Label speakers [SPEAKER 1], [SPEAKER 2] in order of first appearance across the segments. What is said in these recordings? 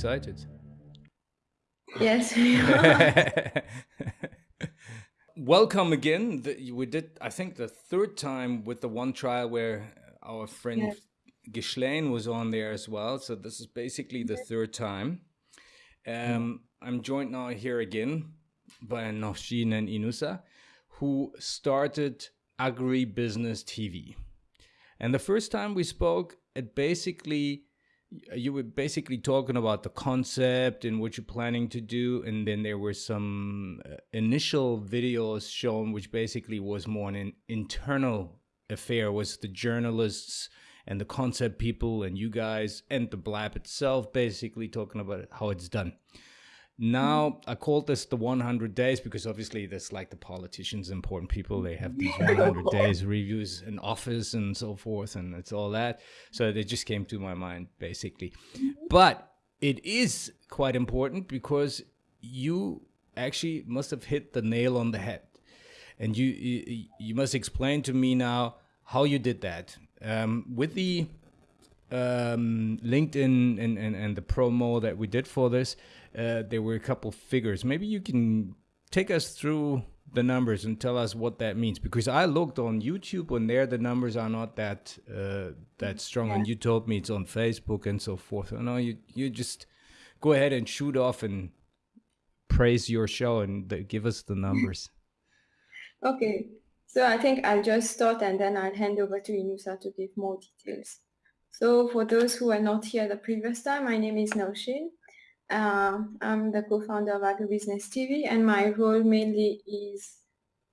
[SPEAKER 1] excited.
[SPEAKER 2] Yes.
[SPEAKER 1] Welcome again. We did, I think, the third time with the one trial where our friend yes. Ghislaine was on there as well. So this is basically the third time. Um, I'm joined now here again by Naushin and Inusa, who started Agribusiness TV. And the first time we spoke, it basically you were basically talking about the concept and what you're planning to do and then there were some uh, initial videos shown which basically was more an internal affair was the journalists and the concept people and you guys and the blab itself basically talking about how it's done now I called this the 100 days because obviously there's like the politicians, important people. They have these 100 days reviews in office and so forth, and it's all that. So they just came to my mind basically. But it is quite important because you actually must have hit the nail on the head, and you you, you must explain to me now how you did that um, with the um, LinkedIn and, and, and the promo that we did for this uh, there were a couple figures. Maybe you can take us through the numbers and tell us what that means because I looked on YouTube and there the numbers are not that uh, that strong yeah. and you told me it's on Facebook and so forth. I know you you just go ahead and shoot off and praise your show and the, give us the numbers.
[SPEAKER 2] okay, so I think I'll just start and then I'll hand over to Inusa to give more details. So for those who are not here the previous time, my name is Naushin. Uh, I'm the co-founder of Agribusiness TV and my role mainly is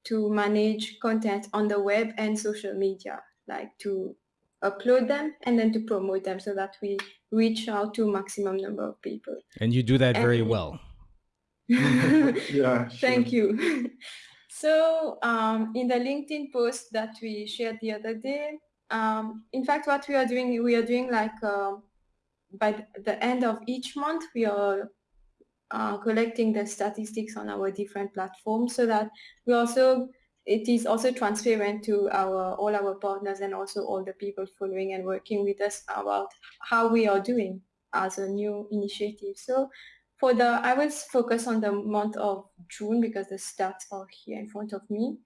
[SPEAKER 2] to manage content on the web and social media, like to upload them and then to promote them so that we reach out to maximum number of people.
[SPEAKER 1] And you do that and very well.
[SPEAKER 2] yeah, Thank you. so um, in the LinkedIn post that we shared the other day, um, in fact, what we are doing, we are doing like uh, by the end of each month, we are uh, collecting the statistics on our different platforms so that we also it is also transparent to our all our partners and also all the people following and working with us about how we are doing as a new initiative. So for the, I will focus on the month of June because the stats are here in front of me.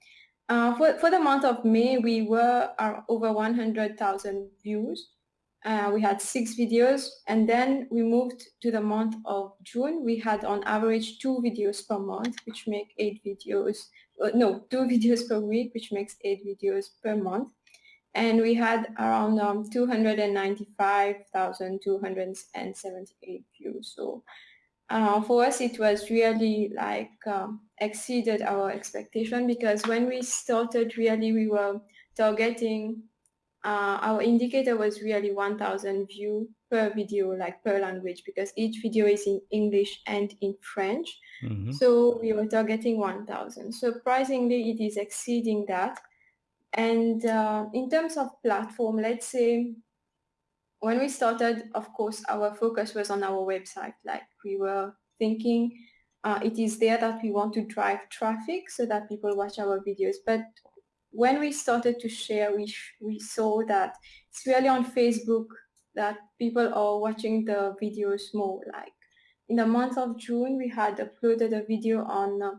[SPEAKER 2] Uh, for, for the month of May, we were uh, over 100,000 views uh, we had six videos and then we moved to the month of June. We had on average two videos per month, which make eight videos, uh, no, two videos per week, which makes eight videos per month. And we had around um, 295,278 views. So uh, for us, it was really like um, exceeded our expectation because when we started, really we were targeting uh, our indicator was really 1000 view per video, like per language, because each video is in English and in French. Mm-hmm. So we were targeting 1000. Surprisingly, it is exceeding that. And uh, in terms of platform, let's say when we started, of course, our focus was on our website. Like we were thinking uh, it is there that we want to drive traffic so that people watch our videos. But when we started to share, we, we saw that it's really on Facebook that people are watching the videos more. Like in the month of June, we had uploaded a video on uh,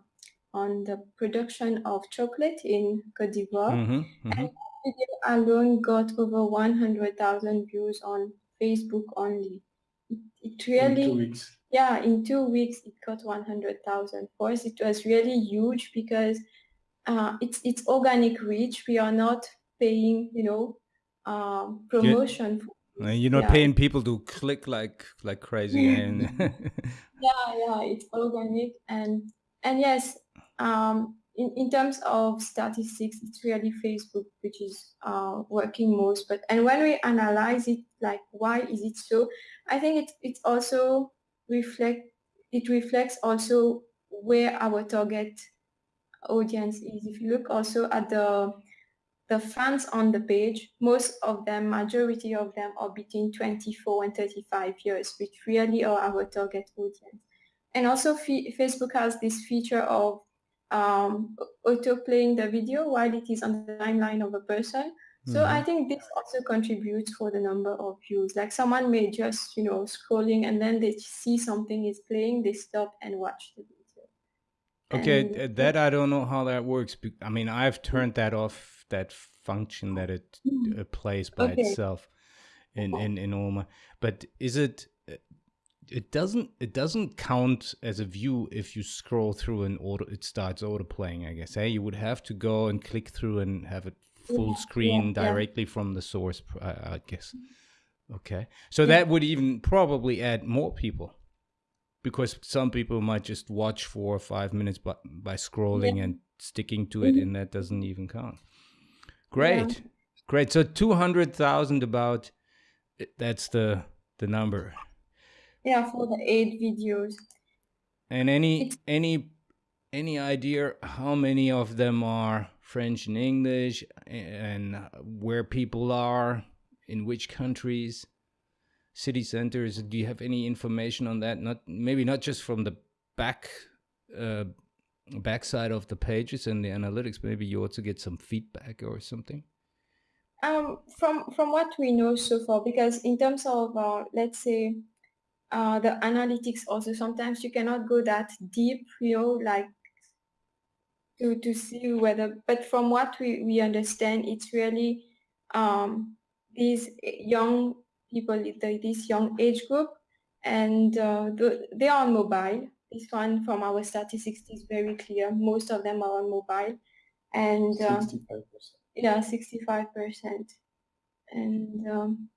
[SPEAKER 2] on the production of chocolate in Cote d'Ivoire. Mm-hmm, mm-hmm. And that video alone got over 100,000 views on Facebook only. It, it really, in yeah, in two weeks, it got 100,000. For us, it was really huge because uh, it's it's organic reach. We are not paying, you know, um, promotion.
[SPEAKER 1] You're, you're not yeah. paying people to click like like crazy. and
[SPEAKER 2] yeah, yeah, it's organic and and yes, um, in, in terms of statistics, it's really Facebook which is uh, working most. But and when we analyze it, like why is it so? I think it it also reflect it reflects also where our target audience is. If you look also at the the fans on the page, most of them, majority of them are between 24 and 35 years, which really are our target audience. And also Facebook has this feature of um, auto-playing the video while it is on the timeline of a person. So mm-hmm. I think this also contributes for the number of views. Like someone may just, you know, scrolling and then they see something is playing, they stop and watch the video.
[SPEAKER 1] Okay, and, that I don't know how that works. I mean, I've turned that off, that function that it mm. uh, plays by okay. itself in, in, in Oma. But is it, uh, it doesn't, it doesn't count as a view if you scroll through and auto, it starts auto playing, I guess. Hey, you would have to go and click through and have it full screen yeah, directly yeah. from the source, I, I guess. Okay. So that would even probably add more people because some people might just watch four or five minutes by, by scrolling and sticking to it, mm -hmm. and that doesn't even count. Great. Great. So 200,000 about that's the the number.
[SPEAKER 2] Yeah, for the eight videos.
[SPEAKER 1] And any it's any any idea how many of them are French and English and where people are in which countries, city centers. Do you have any information on that? Not maybe not just from the back uh, backside of the pages and the analytics. Maybe you also get some feedback or something.
[SPEAKER 2] Um, from from what we know so far, because in terms of uh, let's say uh, the analytics, also sometimes you cannot go that deep, you know, like to, to see whether, but from what we, we understand, it's really um, these young people, the, this young age group, and uh, the, they are on mobile. This one from our statistics is very clear. Most of them are on mobile. And uh, 65%. Yeah, 65%. And um,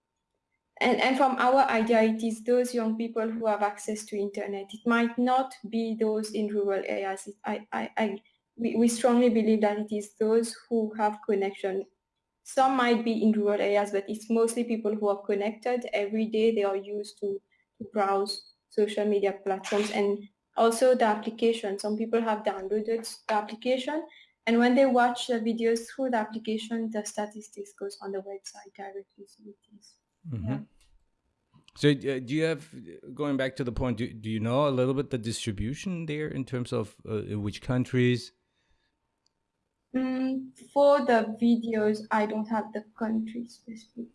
[SPEAKER 2] and, and from our idea, it is those young people who have access to internet. It might not be those in rural areas. I, I, I we, we strongly believe that it is those who have connection. Some might be in rural areas, but it's mostly people who are connected every day. They are used to, to browse social media platforms and also the application. Some people have downloaded the application and when they watch the videos through the application, the statistics goes on the website directly. So it is, mm -hmm. yeah.
[SPEAKER 1] So uh, do you have, going back to the point, do, do you know a little bit the distribution there in terms of uh, which countries
[SPEAKER 2] Mm, for the videos, I don't have the country specific.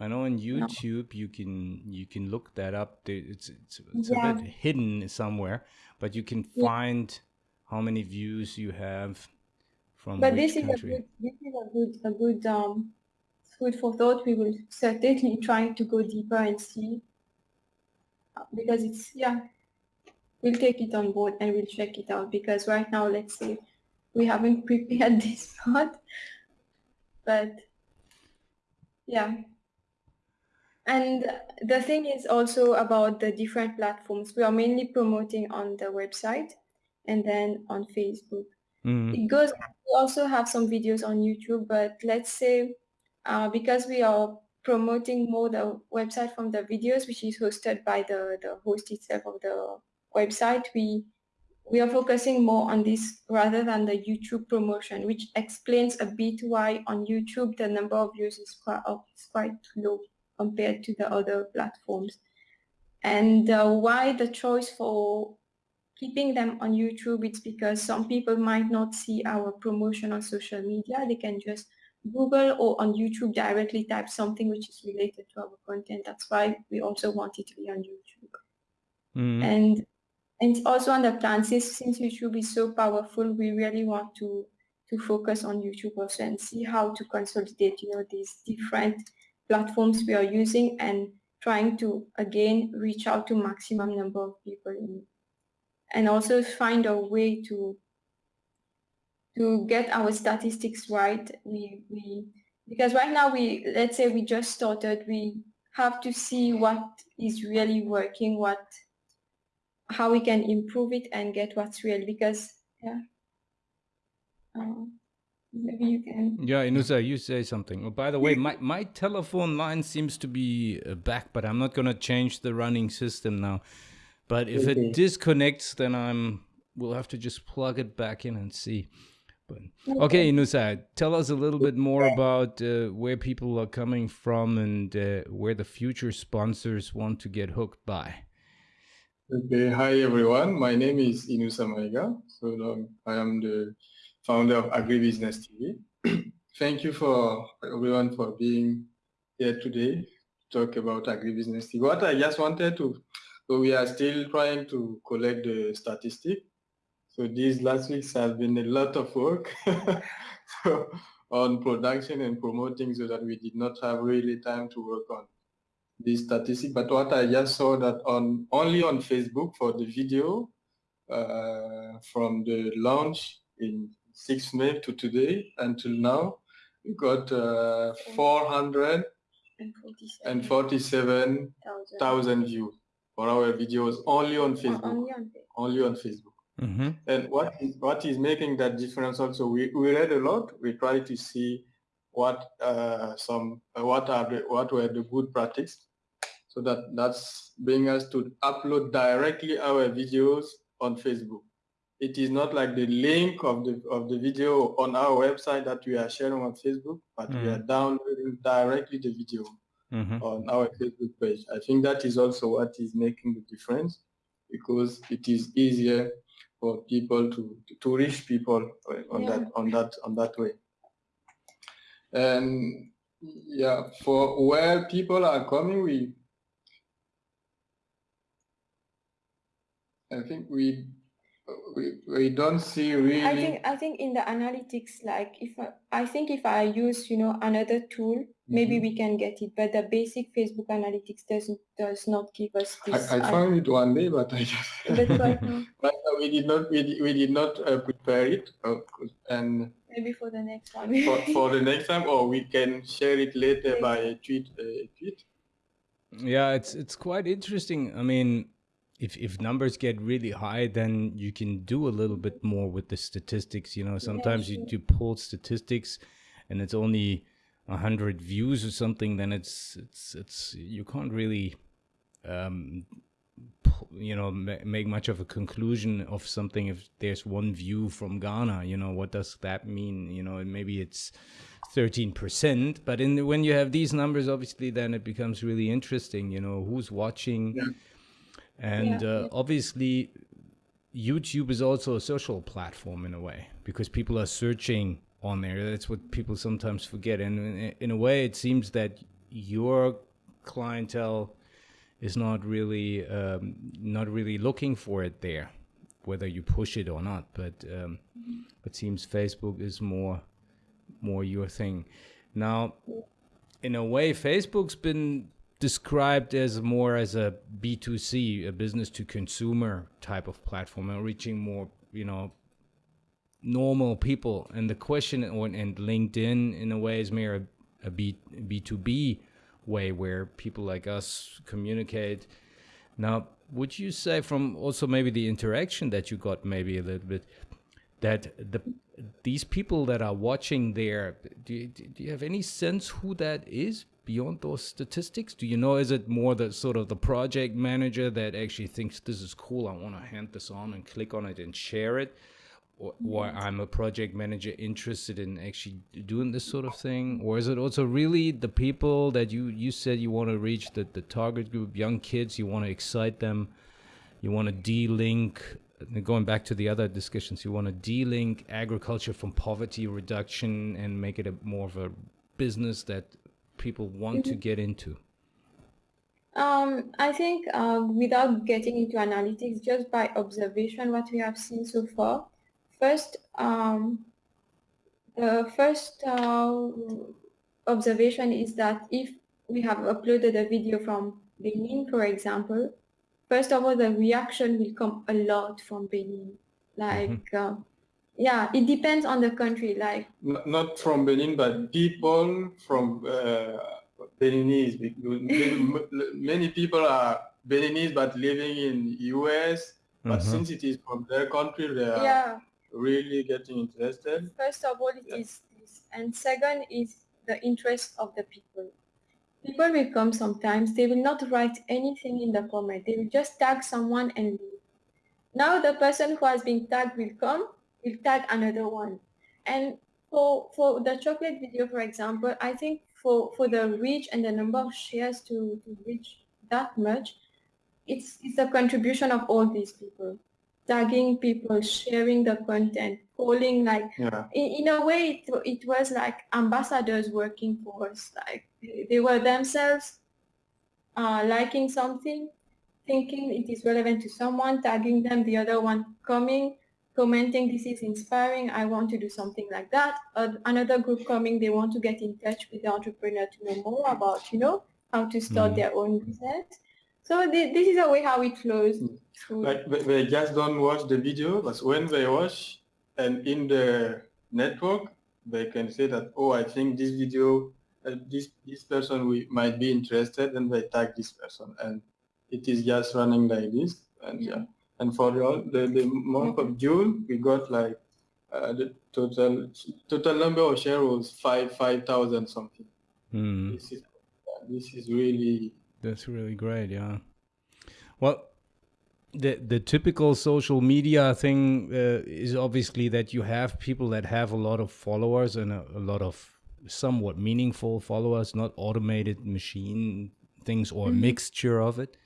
[SPEAKER 1] I know on YouTube no. you can you can look that up. It's it's, it's yeah. a bit hidden somewhere, but you can find yeah. how many views you have from but
[SPEAKER 2] this
[SPEAKER 1] is
[SPEAKER 2] country. a good this is a good a good um food for thought. We will certainly try to go deeper and see uh, because it's yeah we'll take it on board and we'll check it out because right now, let's say we haven't prepared this part, but yeah. And the thing is also about the different platforms. We are mainly promoting on the website and then on Facebook. Mm. It goes, we also have some videos on YouTube, but let's say uh, because we are promoting more the website from the videos, which is hosted by the, the host itself of the website, we we are focusing more on this rather than the YouTube promotion, which explains a bit why on YouTube the number of views is quite, is quite low compared to the other platforms. And uh, why the choice for keeping them on YouTube, it's because some people might not see our promotion on social media. They can just Google or on YouTube directly type something which is related to our content. That's why we also want it to be on YouTube. Mm. And and also on the plan, since, since YouTube is so powerful, we really want to, to focus on YouTube also and see how to consolidate, you know, these different platforms we are using and trying to, again, reach out to maximum number of people in, and also find a way to to get our statistics right. We, we because right now we let's say we just started, we have to see what is really working, what how we can improve it and get what's real because yeah. Uh, maybe you can.
[SPEAKER 1] Yeah inusa you say something. Oh, by the way my, my telephone line seems to be uh, back but i'm not going to change the running system now. But if okay. it disconnects then i'm we'll have to just plug it back in and see. But okay, Inusa, tell us a little bit more about uh, where people are coming from and uh, where the future sponsors want to get hooked by.
[SPEAKER 3] Okay, hi everyone. My name is Inusa Maiga. So um, I am the founder of Agribusiness TV. Thank you for everyone for being here today to talk about Agribusiness TV. What I just wanted to, so we are still trying to collect the statistic. So these last weeks have been a lot of work so, on production and promoting so that we did not have really time to work on this statistic. But what I just saw that on only on Facebook for the video uh, from the launch in 6 May to today until now, we got uh, 447,000 views for our videos only on Facebook. Only on, only on Facebook. Mm -hmm. And what is what is making that difference also? We we read a lot. We try to see what uh, some uh, what are the what were the good practice, so that that's bring us to upload directly our videos on Facebook. It is not like the link of the of the video on our website that we are sharing on Facebook, but mm -hmm. we are mm-hmm. downloading directly the video mm -hmm. on our Facebook page. I think that is also what is making the difference because it is easier for people to to reach people on yeah. that on that on that way. And yeah, for where people are coming, we I think we we, we don't see really
[SPEAKER 2] i think i think in the analytics like if i, I think if i use you know another tool mm -hmm. maybe mm-hmm. we can get it but the basic facebook analytics doesn't does not give us
[SPEAKER 3] this i, I found it one day but i just but we did not we, we did not uh, prepare it uh, and
[SPEAKER 2] maybe for the next one
[SPEAKER 3] for, for the next time or we can share it later by a tweet uh, a tweet
[SPEAKER 1] yeah it's it's quite interesting i mean if if numbers get really high, then you can do a little bit more with the statistics. You know, sometimes you do pull statistics, and it's only a hundred views or something. Then it's it's it's you can't really, um, you know, make much of a conclusion of something if there's one view from Ghana. You know, what does that mean? You know, maybe it's. 13% but in when you have these numbers obviously then it becomes really interesting you know who's watching yeah and yeah. uh, obviously, YouTube is also a social platform in a way because people are searching on there. That's what people sometimes forget. And in a way, it seems that your clientele is not really um, not really looking for it there, whether you push it or not. But um, mm-hmm. it seems Facebook is more more your thing. Now, in a way, Facebook's been described as more as a B2C, a business to consumer type of platform and reaching more, you know, normal people. And the question and LinkedIn in a way is more a, a B, B2B way where people like us communicate. Now, would you say from also maybe the interaction that you got maybe a little bit that the these people that are watching there do you, do you have any sense who that is beyond those statistics? Do you know, is it more the sort of the project manager that actually thinks this is cool, I want to hand this on and click on it and share it? Or, or, mm. I'm a project manager interested in actually doing this sort of thing? Or is it also really the people that you, you said you want to reach, the, the target group, young kids, you want to excite them, you want to de-link going back to the other discussions, you want to de-link agriculture from poverty reduction and make it a more of a business that people want mm -hmm. to mm-hmm. get into?
[SPEAKER 2] Um, I think uh, without getting into analytics, just by observation, what we have seen so far, first, um, the first uh, observation is that if we have uploaded a video from Benin, for example, first of all, the reaction will come a lot from Benin. Like, mm -hmm. uh, yeah, it depends on the country. Like
[SPEAKER 3] not from Benin, but people from uh, Beninese. Many people are Beninese, but living in US. But mm -hmm. since it is from their country, they are yeah. really getting interested.
[SPEAKER 2] First of all, it yeah. is this, and second is the interest of the people. People will come sometimes. They will not write anything in the comment. They will just tag someone and leave. Now the person who has been tagged will come we'll tag another one. And for, for the chocolate video, for example, I think for, for the reach and the number of shares to, to reach that much, it's, it's a contribution of all these people. tagging people, sharing the content, calling like yeah. in, in a way it, it was like ambassadors working for us. Like they were themselves uh, liking something, thinking it is relevant to someone, tagging them, the other one coming, commenting, this is inspiring, I want to do something like that. Uh, another group coming, they want to get in touch with the entrepreneur to know more about, you know, how to start mm. their own business. So th this is a way how it flows.
[SPEAKER 3] Like they just don't watch the video, but when they watch and in the network, they can say that, oh, I think this video, uh, this this person we might be interested, and they tag this person, and it is just running like this, and yeah. yeah. And for the the, the month of June, we got like uh, the total total number of shares was five five thousand something. Mm. This is this is really
[SPEAKER 1] that's really great, yeah. Well, the the typical social media thing uh, is obviously that you have people that have a lot of followers and a, a lot of somewhat meaningful followers, not automated machine things or mm -hmm. mixture of it.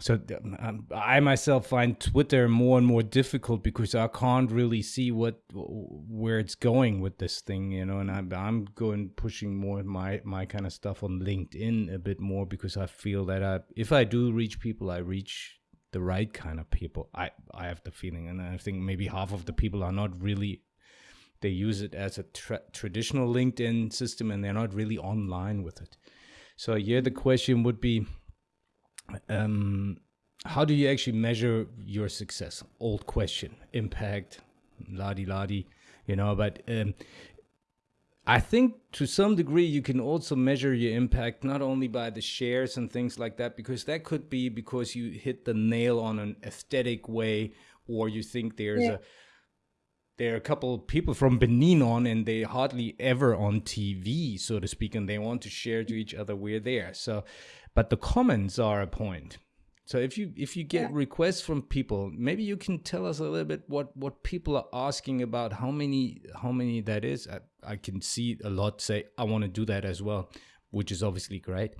[SPEAKER 1] So um, I myself find Twitter more and more difficult because I can't really see what where it's going with this thing, you know. And I'm I'm going pushing more my my kind of stuff on LinkedIn a bit more because I feel that I if I do reach people, I reach the right kind of people. I I have the feeling, and I think maybe half of the people are not really. They use it as a tra traditional LinkedIn system, and they're not really online with it. So yeah, the question would be um, how do you actually measure your success? Old question, impact, ladi ladi, you know, but um, I think to some degree you can also measure your impact not only by the shares and things like that, because that could be because you hit the nail on an aesthetic way, or you think there's yeah. a there are a couple of people from Benin on and they hardly ever on TV, so to speak, and they want to share to each other we're there. So but the comments are a point. So if you if you get yeah. requests from people, maybe you can tell us a little bit what what people are asking about. How many how many that is? I, I can see a lot say I want to do that as well, which is obviously great.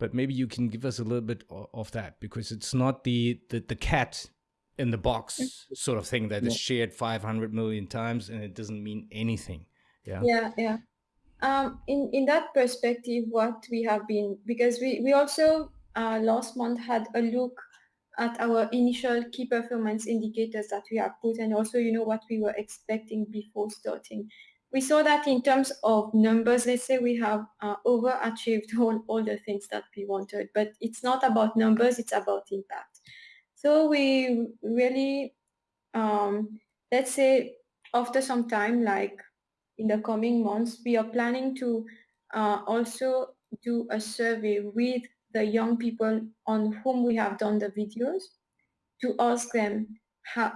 [SPEAKER 1] But maybe you can give us a little bit of that because it's not the the, the cat in the box sort of thing that yeah. is shared 500 million times and it doesn't mean anything.
[SPEAKER 2] Yeah. Yeah. Yeah um, in in that perspective, what we have been because we we also uh, last month had a look at our initial key performance indicators that we have put and also you know what we were expecting before starting. We saw that in terms of numbers let's say we have uh, overachieved all, all the things that we wanted but it's not about numbers it's about impact. So we really um, let's say after some time like in the coming months, we are planning to uh, also do a survey with the young people on whom we have done the videos to ask them how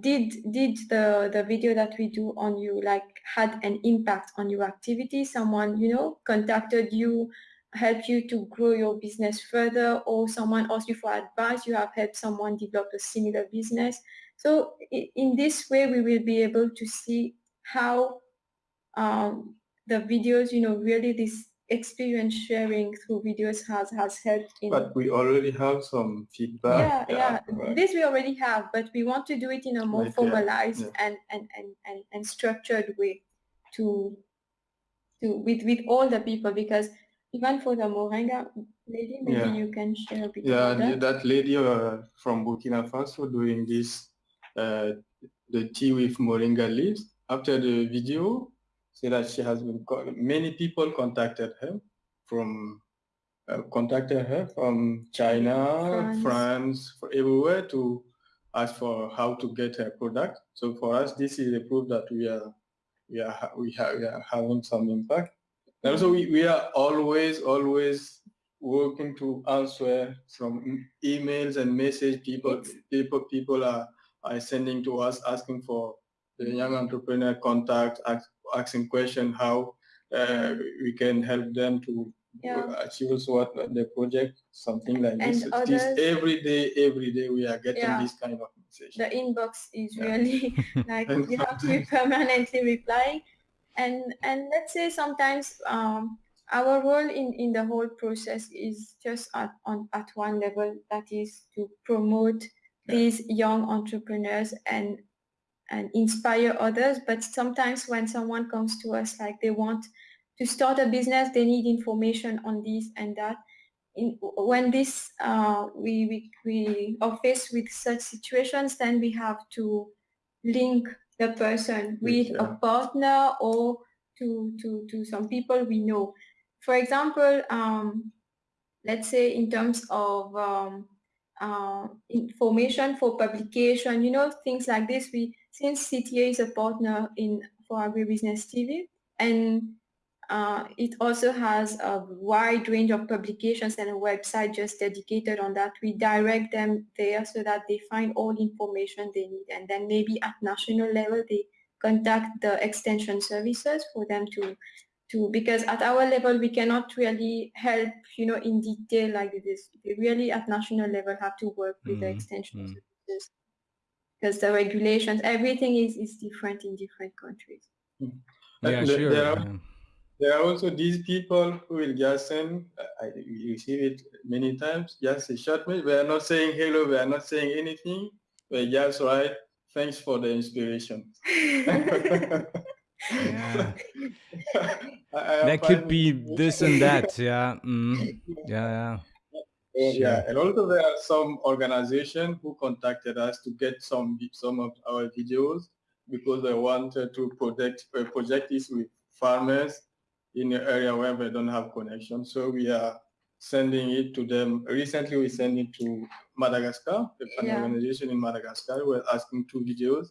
[SPEAKER 2] did did the the video that we do on you like had an impact on your activity? Someone you know contacted you help you to grow your business further or someone asked you for advice you have helped someone develop a similar business. So in this way we will be able to see how um, the videos, you know, really this experience sharing through videos has has helped
[SPEAKER 3] in but we already have some feedback
[SPEAKER 2] yeah yeah, yeah. this we already have but we want to do it in a more formalized yeah. And, and, and and and structured way to to with with all the people because even for the moringa lady maybe yeah. you can share a bit
[SPEAKER 3] yeah that. that lady uh, from burkina faso doing this uh, the tea with moringa leaves after the video say that she has been many people contacted her from uh, contacted her from China, France, France everywhere to ask for how to get her product. So for us, this is a proof that we are we are we, have, we are having some impact. And also, we, we are always always working to answer some emails and message people people people are are sending to us asking for the young entrepreneur contact asking question how uh, we can help them to yeah. achieve what the project, something like and this. Others, this. Every day, every day we are getting yeah. this kind of message.
[SPEAKER 2] The inbox is yeah. really like you have to be permanently replying. And and let's say sometimes um, our role in, in the whole process is just at on at one level that is to promote these young entrepreneurs and and inspire others. But sometimes when someone comes to us like they want to start a business, they need information on this and that. In, when this uh, we, we we are faced with such situations, then we have to link the person with yeah. a partner or to to to some people we know. For example, um, let's say in terms of um, uh, information for publication, you know, things like this. We since CTA is a partner in for Agribusiness TV, and uh, it also has a wide range of publications and a website just dedicated on that. We direct them there so that they find all the information they need. And then maybe at national level, they contact the extension services for them to, to because at our level, we cannot really help, you know, in detail like this. We really at national level have to work with mm the extension mm services because the regulations, everything is, is different in different countries.
[SPEAKER 1] Mm Yeah, sure. There are,
[SPEAKER 3] there are also these people who will just send, I receive it many times, just a short message. We are not saying hello, we are not saying anything. We just write, thanks for the inspiration.
[SPEAKER 1] yeah. that could be this and that, yeah. Mm. Yeah, yeah.
[SPEAKER 3] Sure. Yeah, and also there are some organizations who contacted us to get some some of our videos because they wanted to project uh, project this with farmers in the area where they don't have connection. So we are sending it to them. Recently, we sent it to Madagascar, an yeah. organization in Madagascar. We're asking two videos,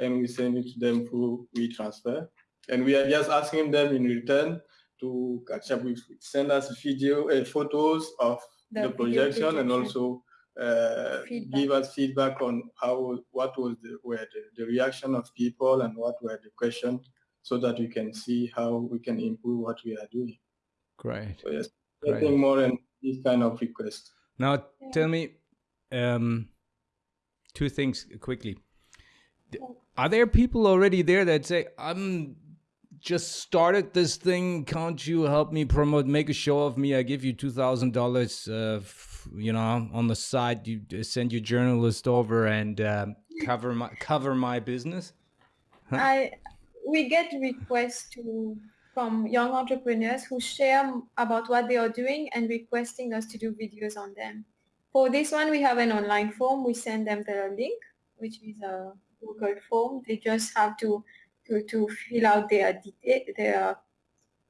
[SPEAKER 3] and we send it to them through WeTransfer. And we are just asking them in return to catch up with, send us video, uh, photos of the, the projection, and also uh, give us feedback on how, what was the, were the, the reaction of people and what were the questions so that we can see how we can improve what we are doing.
[SPEAKER 1] Great.
[SPEAKER 3] So yes, getting more in this kind of request.
[SPEAKER 1] Now tell me um, two things quickly. Are there people already there that say, I'm just started this thing. Can't you help me promote, make a show of me? I give you $2,000, uh, you know, on the side, you uh, send your journalist over and uh, cover my, cover my business.
[SPEAKER 2] I, we get requests to from young entrepreneurs who share about what they are doing and requesting us to do videos on them. For this one, we have an online form. We send them the link, which is a Google form. They just have to to, to fill out their their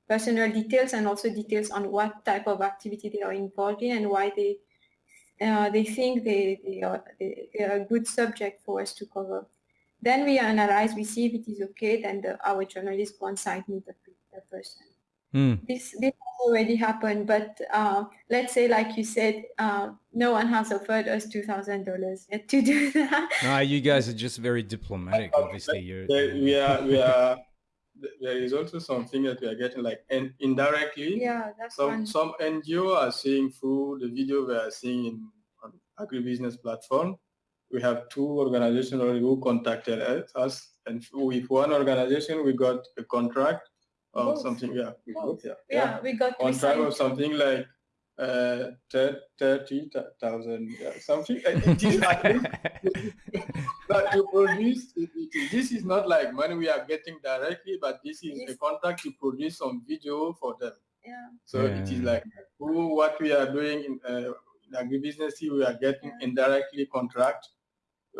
[SPEAKER 2] personal details and also details on what type of activity they are involved in and why they uh, they think they, they, are, they, are a good subject for us to cover. Then we analyze, we see if it is okay, then the, our journalist go on site meet the, the person. Mm. This, this already happened, but uh, let's say, like you said, uh, no one has offered us two thousand dollars yet to do that.
[SPEAKER 1] No, you guys are just very diplomatic. Obviously, you're.
[SPEAKER 3] We are. We are. There is also something that we are getting like and indirectly.
[SPEAKER 2] Yeah, that's
[SPEAKER 3] some
[SPEAKER 2] one.
[SPEAKER 3] some NGO are seeing through the video we are seeing in on agribusiness platform we have two organizations already who contacted us, and with one organization we got a contract or both. something. Yeah,
[SPEAKER 2] both. Yeah, yeah, yeah, we got
[SPEAKER 3] contract of something like uh, thirty thousand, yeah, something. It is like but to produce, it, it, this is not like money we are getting directly, but this is a contract to produce some video for them.
[SPEAKER 2] Yeah.
[SPEAKER 3] So
[SPEAKER 2] yeah.
[SPEAKER 3] it is like who, what we are doing in, uh, in agribusiness, we are getting yeah. indirectly contract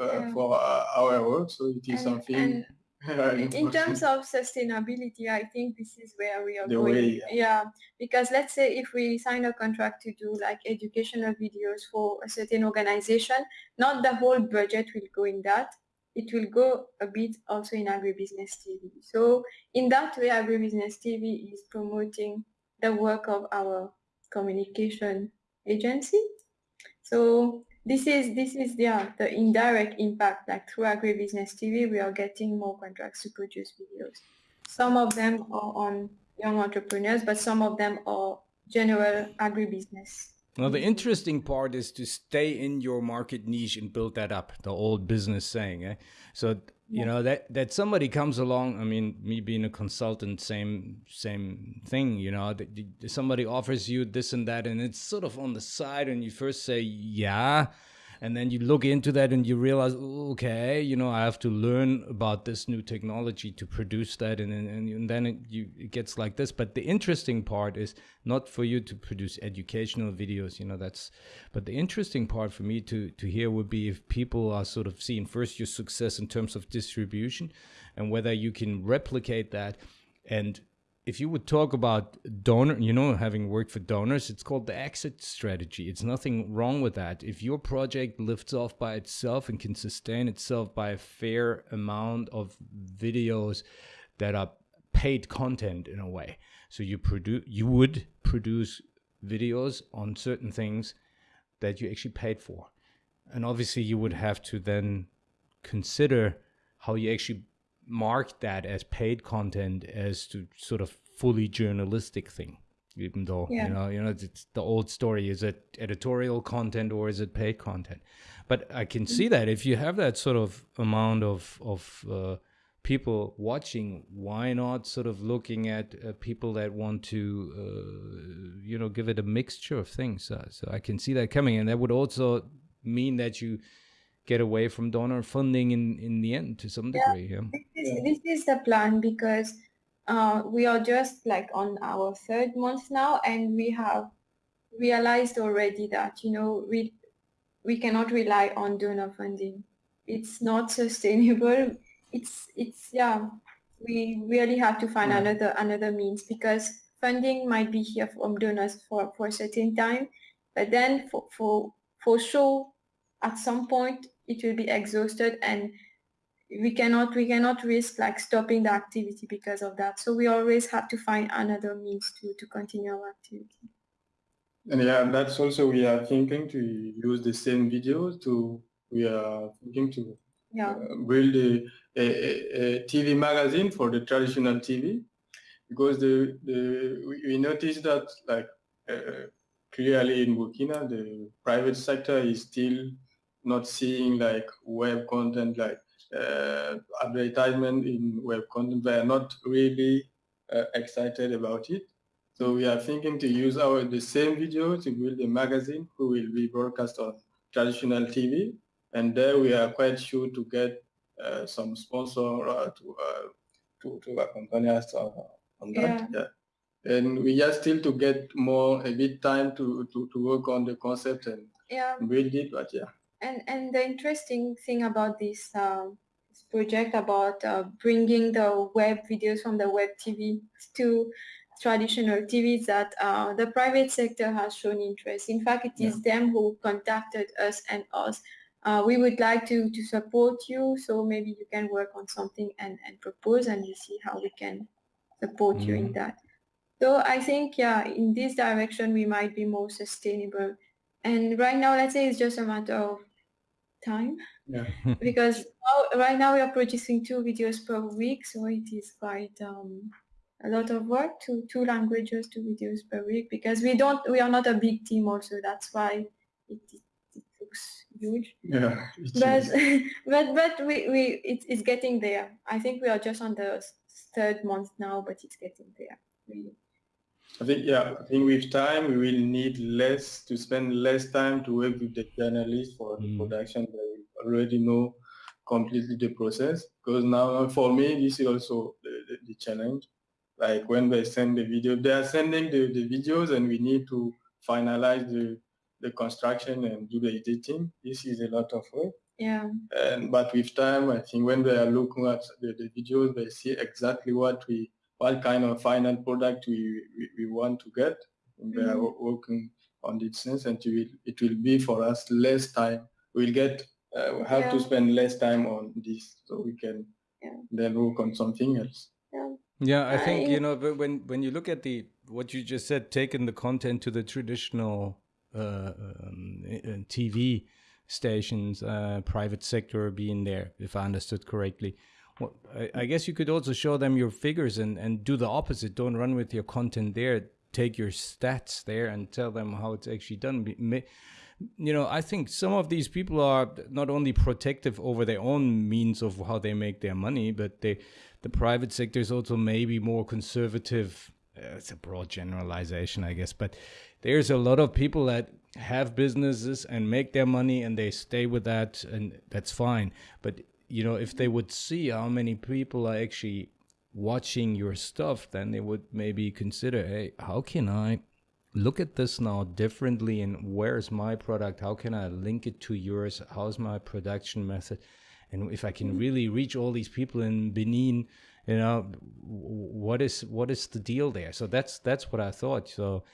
[SPEAKER 3] uh, for uh, our work. So it is and, something.
[SPEAKER 2] And in terms of sustainability, I think this is where we are
[SPEAKER 3] the
[SPEAKER 2] going.
[SPEAKER 3] Way,
[SPEAKER 2] yeah. yeah, because let's say if we sign a contract to do like educational videos for a certain organization, not the whole budget will go in that. It will go a bit also in agribusiness TV. So in that way, agribusiness TV is promoting the work of our communication agency. So this is this is yeah the indirect impact like through agribusiness tv we are getting more contracts to produce videos. Some of them are on young entrepreneurs but some of them are general agribusiness
[SPEAKER 1] well the interesting part is to stay in your market niche and build that up the old business saying eh? so you know that that somebody comes along i mean me being a consultant same same thing you know that somebody offers you this and that and it's sort of on the side and you first say yeah and then you look into that and you realize okay you know i have to learn about this new technology to produce that. And, and, and then it, you, it gets like this. But the interesting part is not for you to produce educational videos you know that's but the interesting part for me to to hear would be if people are sort of seeing first your success in terms of distribution and whether you can replicate that and if you would talk about donor, you know, having worked for donors, it's called the exit strategy. It's nothing wrong with that. If your project lifts off by itself and can sustain itself by a fair amount of videos that are paid content in a way, so you produce, you would produce videos on certain things that you actually paid for, and obviously you would have to then consider how you actually mark that as paid content as to sort of fully journalistic thing even though yeah. you know you know it's the old story is it editorial content or is it paid content? But i can see that if you have that sort of amount of of uh, people watching why not sort of looking at uh, people that want to uh, you know give it a mixture of things? So i can see that coming and that would also mean that you get away from donor funding in in the end to some degree yeah,
[SPEAKER 2] yeah. This, is, this is the plan because uh, we are just like on our third month now and we have realized already that you know we we cannot rely on donor funding it's not sustainable it's it's yeah we really have to find yeah. another another means because funding might be here from donors for for a certain time but then for for for sure at some point it will be exhausted and we cannot we cannot risk like stopping the activity because of that so we always have to find another means to to continue our activity
[SPEAKER 3] and yeah that's also we are thinking to use the same videos to we are thinking to yeah. uh, build a, a, a, tv magazine for the traditional tv because the the we noticed that like uh, clearly in burkina the private sector is still not seeing like web content like uh, advertisement in web content. They are not really uh, excited about it. So we are thinking to use our the same video to build a magazine who will be broadcast on traditional TV. And there we are quite sure to get uh, some sponsor uh, to, uh, to, to accompany us on, on that. Yeah. yeah. And we just still to get more, a bit time to, to, to work on the concept and yeah. build it, but yeah
[SPEAKER 2] and and the interesting thing about this, um, this project about uh, bringing the web videos from the web TV to traditional TV is that uh, the private sector has shown interest. In fact, it is yeah. them who contacted us and us. Uh, we would like to, to support you, so maybe you can work on something and, and propose and you see how we can support mm. you in mm-hmm. that. So I think, yeah, in this direction, we might be more sustainable. And right now, let's say it's just a matter of time yeah. because now, right now we are producing two videos per week so it is quite um, a lot of work to two languages two videos per week because we don't we are not a big team also that's why it, it, it looks huge
[SPEAKER 3] yeah
[SPEAKER 2] but but but we, we it, it's getting there i think we are just on the third month now but it's getting there really.
[SPEAKER 3] I think, yeah, I think with time we will need less to spend less time to work with the journalists for mm. the production. They already know completely the process. Because now for me, this is also the, the, the, challenge. Like when they send the video, they are sending the, the videos and we need to finalize the, the construction and do the editing. This is a lot of work.
[SPEAKER 2] Yeah.
[SPEAKER 3] And but with time, I think when they are looking at the, the videos, they see exactly what we what kind of final product we, we, we want to get. And we are mm-hmm. working on this sense and it will, it will be for us less time. We'll get, uh, we have yeah. to spend less time on this so we can yeah. then work on something else.
[SPEAKER 1] Yeah. Yeah, I think you know when when you look at the what you just said, taking the content to the traditional uh, um, TV stations, uh, private sector being there, if I understood correctly. Well, I, I guess you could also show them your figures and, and do the opposite. Don't run with your content there. Take your stats there and tell them how it's actually done. You know, I think some of these people are not only protective over their own means of how they make their money, but they, the private sector is also maybe more conservative. Uh, it's a broad generalization, I guess, but there's a lot of people that have businesses and make their money and they stay with that and that's fine but you know if they would see how many people are actually watching your stuff then they would maybe consider hey how can i look at this now differently? And where's my product? How can i link it to yours? How's my production method? And if i can mm-hmm. really reach all these people in benin you know what is what is the deal there? So that's that's what i thought. So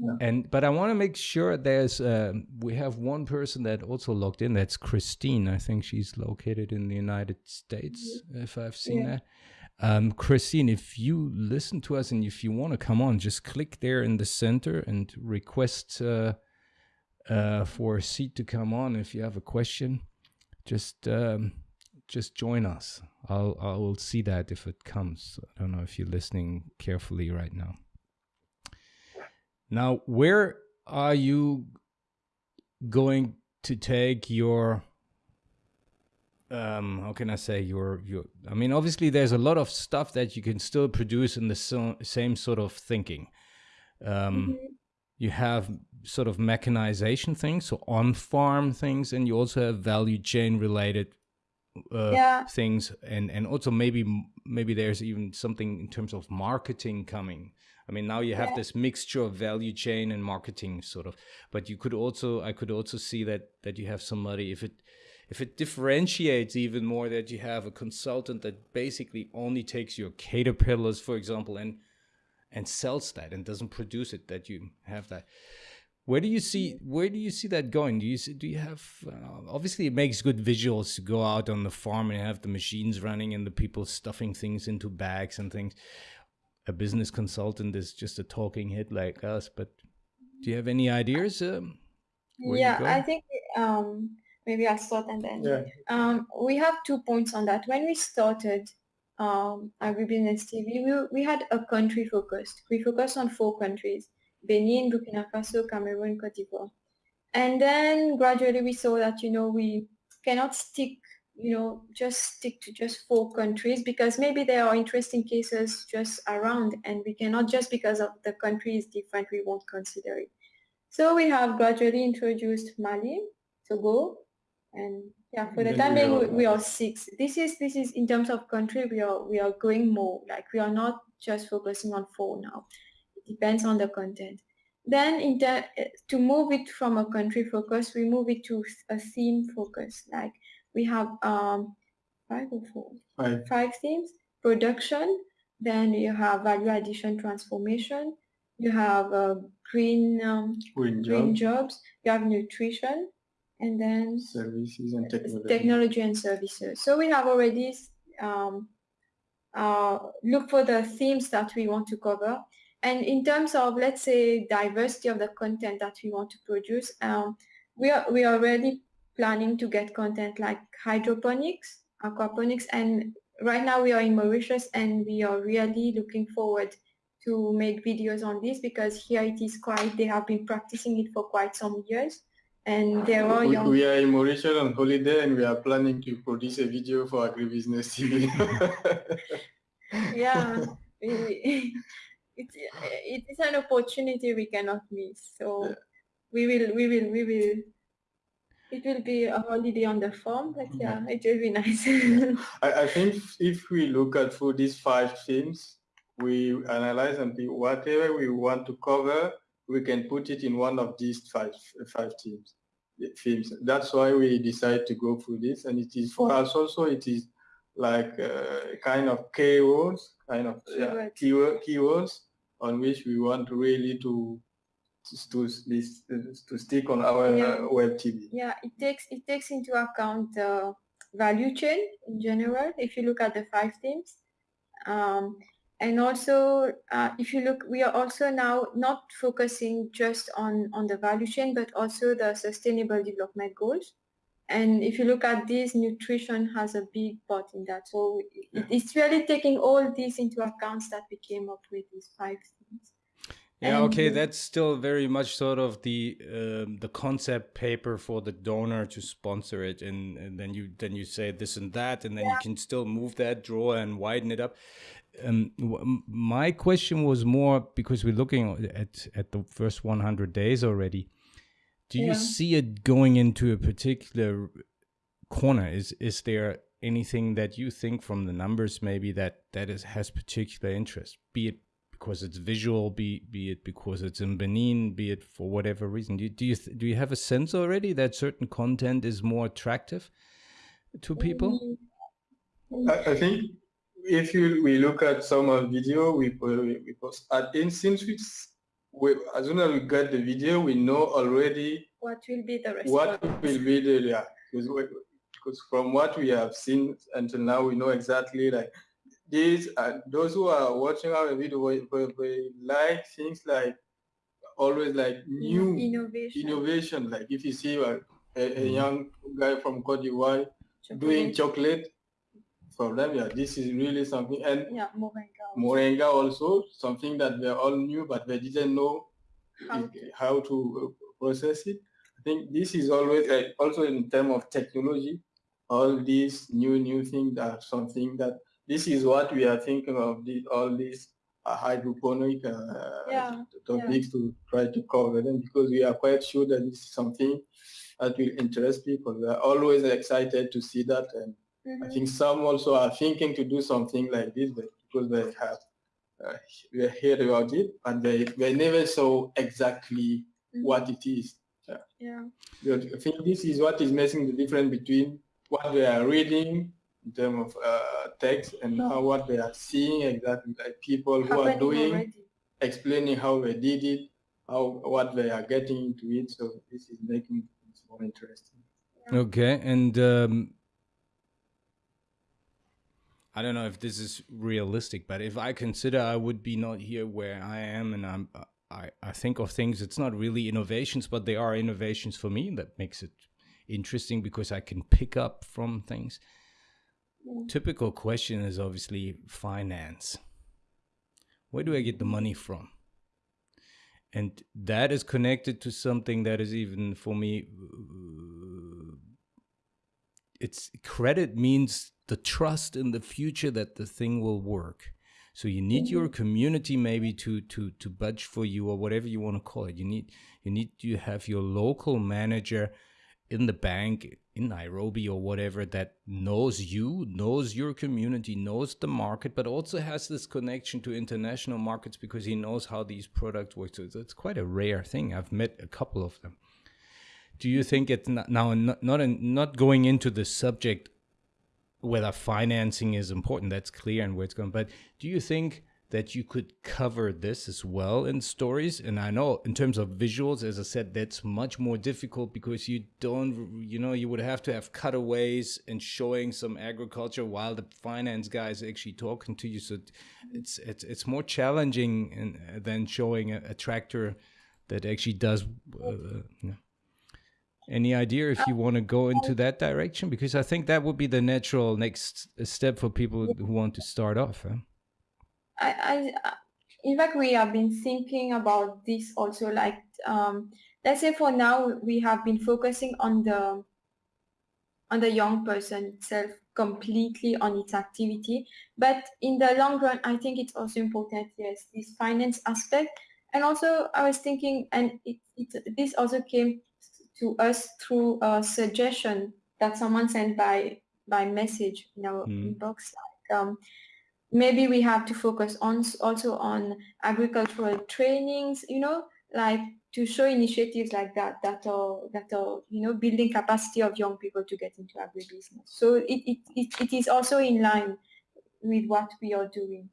[SPEAKER 1] yeah. And but I want to make sure there's uh, we have one person that also logged in. That's Christine. I think she's located in the United States, mm-hmm. if I've seen yeah. that. Um, Christine, if you listen to us and if you want to come on, just click there in the center and request uh, uh, for a seat to come on. If you have a question, just um, just join us. I'll I will see that if it comes. I don't know if you're listening carefully right now. Now, where are you going to take your um how can i say your your i mean obviously there's a lot of stuff that you can still produce in the so, same sort of thinking um mm-hmm. you have sort of mechanization things so on farm things and you also have value chain related uh, yeah. things and and also maybe maybe there's even something in terms of marketing coming I mean, now you have yeah. this mixture of value chain and marketing sort of, but you could also, I could also see that, that you have somebody, if it, if it differentiates even more that you have a consultant that basically only takes your caterpillars, for example, and, and sells that and doesn't produce it, that you have that. Where do you see where do you see that going? Do you see, do you have uh, obviously it makes good visuals to go out on the farm and have the machines running and the people stuffing things into bags and things a business consultant is just a talking head like us. But do you have any ideas? Um,
[SPEAKER 2] yeah, I think um, maybe I'll start and then yeah. um, we have two points on that. When we started um, Agribusiness TV, we, we had a country focused. We focused on four countries, Benin, Burkina Faso, Cameroon, Cote d'Ivoire. And then gradually we saw that, you know, we cannot stick you know, just stick to just four countries because maybe there are interesting cases just around and we cannot just because of the country is different, we won't consider it. So we have gradually introduced Mali, Togo, and yeah, for the time being, we, we are six. This is this is in terms of country, we are we are going more. Like we are not just focusing on four now. It depends on the content. Then in the, eh, to move it from a country focus, we move it to a theme focus. Like we have um, five or four? Five. Five themes. Production, then you have value addition transformation, you have uh, green, um, green, green jobs, you have nutrition, and then
[SPEAKER 3] services and technology.
[SPEAKER 2] technology and services. So we have already um, uh, look for the themes that we want to cover. And in terms of, let's say, diversity of the content that we want to produce, um, we are we already planning to get content like hydroponics, aquaponics, and right now we are in Mauritius and we are really looking forward to make videos on this because here it is quite, they have been practicing it for quite some years. And ah, there are
[SPEAKER 3] we,
[SPEAKER 2] young...
[SPEAKER 3] we are in Mauritius on holiday and we are planning to produce a video for agribusiness TV.
[SPEAKER 2] yeah, it, it is an opportunity we cannot miss. So yeah. we will, we will, we will it will be a holiday on the farm, but yeah, it will be nice.
[SPEAKER 3] I, I think if we look at for these five themes, we analyze and whatever we want to cover, we can put it in one of these five five teams themes. That's why we decide to go through this, and it is for us also. It is like uh, kind of keywords, kind of yeah, keyword, keywords on which we want really to to to stick on our yeah. uh, web TV.
[SPEAKER 2] Yeah, it takes it takes into account the value chain in general. If you look at the five themes, um, and also uh, if you look, we are also now not focusing just on on the value chain, but also the sustainable development goals. And if you look at this, nutrition has a big part in that. So yeah. it's really taking all these into account that we came up with these five.
[SPEAKER 1] Yeah, okay, that's still very much sort of the um, the concept paper for the donor to sponsor it, and, and then you then you say this and that, and then yeah. you can still move that drawer and widen it up. Um, my question was more because we're looking at at the first 100 days already. Do you yeah. see it going into a particular corner? Is is there anything that you think from the numbers maybe that that is has particular interest? Be it because it's visual, be be it because it's in Benin, be it for whatever reason. Do you do you, do you have a sense already that certain content is more attractive to people?
[SPEAKER 3] I, I think if you we look at some of video we we post at instance we, as soon as we get the video we know already
[SPEAKER 2] what will be the response.
[SPEAKER 3] what will be the yeah because, because from what we have seen until now we know exactly like these uh, those who are watching our video we, we, we like things like always like new
[SPEAKER 2] innovation.
[SPEAKER 3] innovation. Like if you see a, a, a mm-hmm. young guy from Cote d'Ivoire doing chocolate for them yeah this is really something. And
[SPEAKER 2] yeah moringa
[SPEAKER 3] also. moringa also something that we all knew but we didn't know how to, how to uh, process it. I think this is always uh, also in terms of technology all these new new things are something that this is what we are thinking of the, all these uh, hydroponic uh,
[SPEAKER 2] yeah,
[SPEAKER 3] topics yeah. to try to cover them because we are quite sure that this is something that will interest people. We are always excited to see that and Mm -hmm. I think some also are thinking to do something like this, but because they have uh, we heard about it and they, they never saw exactly mm -hmm. what it is.
[SPEAKER 2] Yeah. yeah.
[SPEAKER 3] I think this is what is making the difference between what they are reading in terms of uh, text and no. how what they are seeing exactly like people who are doing, already. explaining how they did it, how what they are getting into it. So this is making it more interesting.
[SPEAKER 1] Yeah. Okay, and um, I don't know if this is realistic, but if I consider I would be not here where I am, and I'm, I, I think of things. It's not really innovations, but they are innovations for me. That makes it interesting because I can pick up from things. Typical question is obviously finance. Where do I get the money from? And that is connected to something that is even for me. It's credit means the trust in the future that the thing will work. So you need your mm-hmm. community maybe to to to budge for you or whatever you want to call it. You need you need to have your local manager in the bank in Nairobi or whatever that knows you, knows your community, knows the market, but also has this connection to international markets because he knows how these products work. So it's quite a rare thing. I've met a couple of them. Do you think it's not, now not not, not going into the subject whether financing is important, that's clear and where it's going. But do you think that you could cover this as well in stories? And I know in terms of visuals, as I said, that's much more difficult because you don't, you know, you would have to have cutaways and showing some agriculture while the finance guy is actually talking to you. So it's it's it's more challenging in, than showing a, a, tractor that actually does. Uh, yeah. Any idea if you want to go into that direction? Because I think that would be the natural next step for people who want to start off. Huh?
[SPEAKER 2] I, I, in fact, we have been thinking about this also. Like, um, let's say for now, we have been focusing on the on the young person itself completely on its activity. But in the long run, I think it's also important, yes, this finance aspect. And also, I was thinking, and it, it this also came to us through a suggestion that someone sent by by message in our mm. inbox. Like, um, maybe we have to focus on also on agricultural trainings. You know, like to show initiatives like that that are that are you know building capacity of young people to get into agribusiness. So it it, it, it is also in line with what we are doing.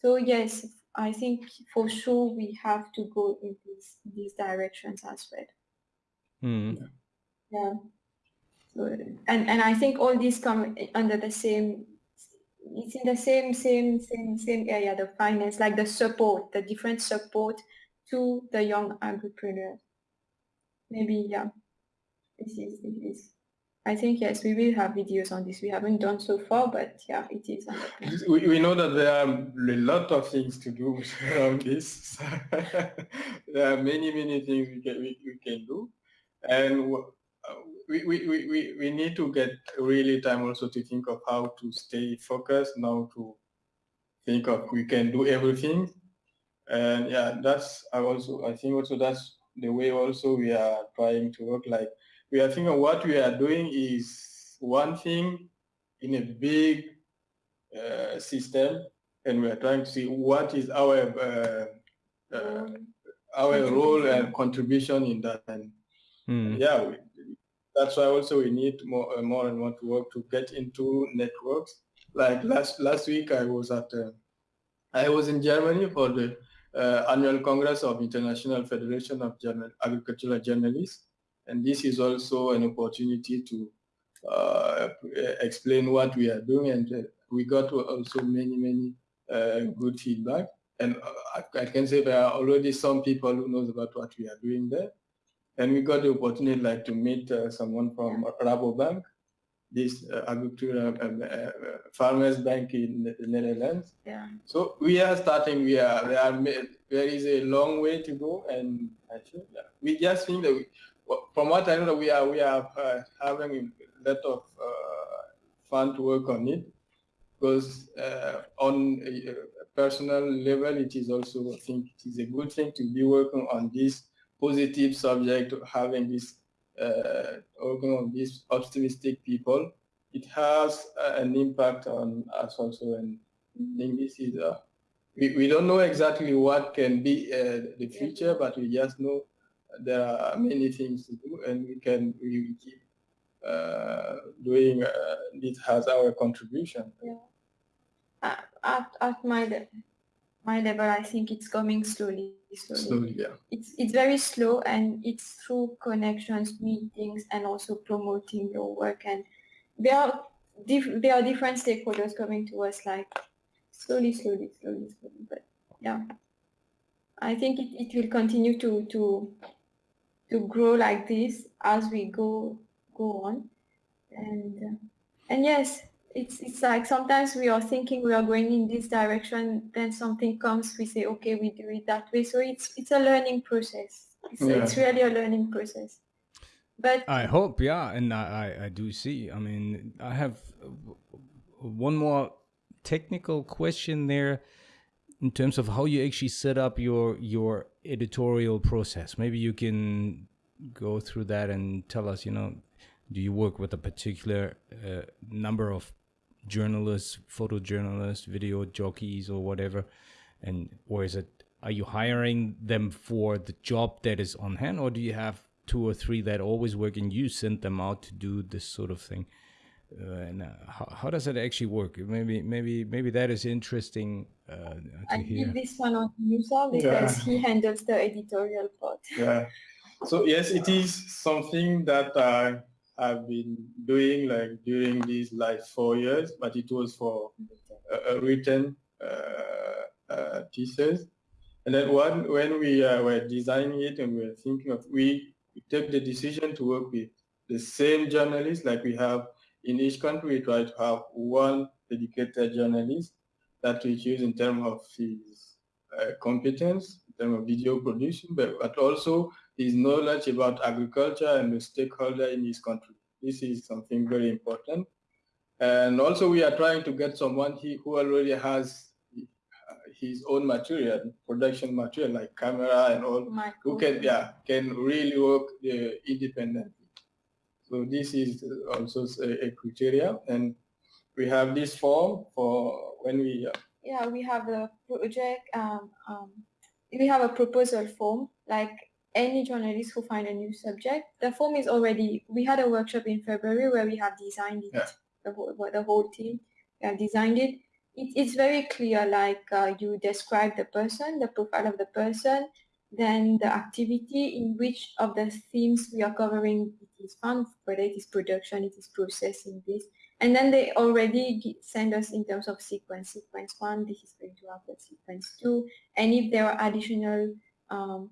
[SPEAKER 2] So yes, I think for sure we have to go in these these directions as well.
[SPEAKER 1] Mm.
[SPEAKER 2] Yeah. So, and and I think all these come under the same. It's in the same same same same area. The finance, like the support, the different support to the young entrepreneurs. Maybe yeah. This is it is. I think yes, we will have videos on this. We haven't done so far, but yeah, it is.
[SPEAKER 3] We, we know that there are a lot of things to do around this. there are many many things we can we, we can do and we, we, we, we need to get really time also to think of how to stay focused now to think of we can do everything and yeah that's I also I think also that's the way also we are trying to work. Like we are thinking what we are doing is one thing in a big uh, system, and we are trying to see what is our uh, uh, our role and contribution in that. And mm. yeah, we, that's why also we need more uh, more and more to work to get into networks. Like last last week, I was at uh, I was in Germany for the uh, annual Congress of International Federation of Journal Agricultural Journalists, and this is also an opportunity to uh, explain what we are doing, and uh, we got also many many uh, good feedback. And I, I can say there are already some people who knows about what we are doing there. And we got the opportunity like to meet uh, someone from Rabobank, this uh, agricultural um, uh, farmers bank in the Netherlands.
[SPEAKER 2] Yeah.
[SPEAKER 3] So we are starting. We are there. Are, there is a long way to go, and we just think that we, from what I know, we are we are uh, having a lot of uh, fun to work on it because uh, on a personal level, it is also I think it is a good thing to be working on this positive subject, having this uh, these optimistic people, it has uh, an impact on us also. And I think this is, uh, we, we don't know exactly what can be uh, the future, but we just know there are many things to do and we can we keep uh, doing uh, this has our contribution.
[SPEAKER 2] Yeah. At, at my my level, I think it's coming slowly,
[SPEAKER 3] slowly. Slowly, yeah.
[SPEAKER 2] It's it's very slow, and it's through connections, meetings, and also promoting your work. And there are there are different stakeholders coming to us, like slowly, slowly, slowly, slowly. But yeah, I think it, it will continue to to to grow like this as we go go on, and uh, and yes, it's it's like sometimes we are thinking we are going in this direction then something comes we say okay we do it that way. So it's it's a learning process. It's, yeah. it's really a learning process. But
[SPEAKER 1] i hope yeah and i i do see i mean i have one more technical question there in terms of how you actually set up your your editorial process. Maybe you can go through that and tell us you know do you work with a particular uh, number of journalists, photojournalists, video jockeys, or whatever? And or is it are you hiring them for the job that is on hand, or do you have two or three that always work and you send them out to do this sort of thing? Uh, and uh, how, how, does it actually work? Maybe, maybe, maybe that is interesting uh, to
[SPEAKER 2] I hear. give this one on Musa because yeah. he handles the editorial part.
[SPEAKER 3] Yeah. So yes, it is something that uh, I've been doing like during these like four years, but it was for a, a written uh, uh, thesis. And then one, when we uh, were designing it and we were thinking of, we, we took the decision to work with the same journalists like we have in each country. We try to have one dedicated journalist that we choose in terms of his uh, competence, in terms of video production, but, but also his knowledge about agriculture and the stakeholder in his country. This is something very important. And also we are trying to get someone he, who already has his own material, production material like camera and all, who can yeah can really work uh, independently. So this is also a, a, criteria, and we have this form for when we. Uh,
[SPEAKER 2] yeah, we have a project. Um, um, we have a proposal form like any journalist who find a new subject. The form is already, we had a workshop in February where we have designed it, yeah. the, whole, the whole team, we have designed it. it it's very clear, like uh, you describe the person, the profile of the person, then the activity in which of the themes we are covering it is found, whether it is production, it is processing this. And then they already send us in terms of sequence. Sequence one, this is going to happen. Sequence two. And if there are additional um,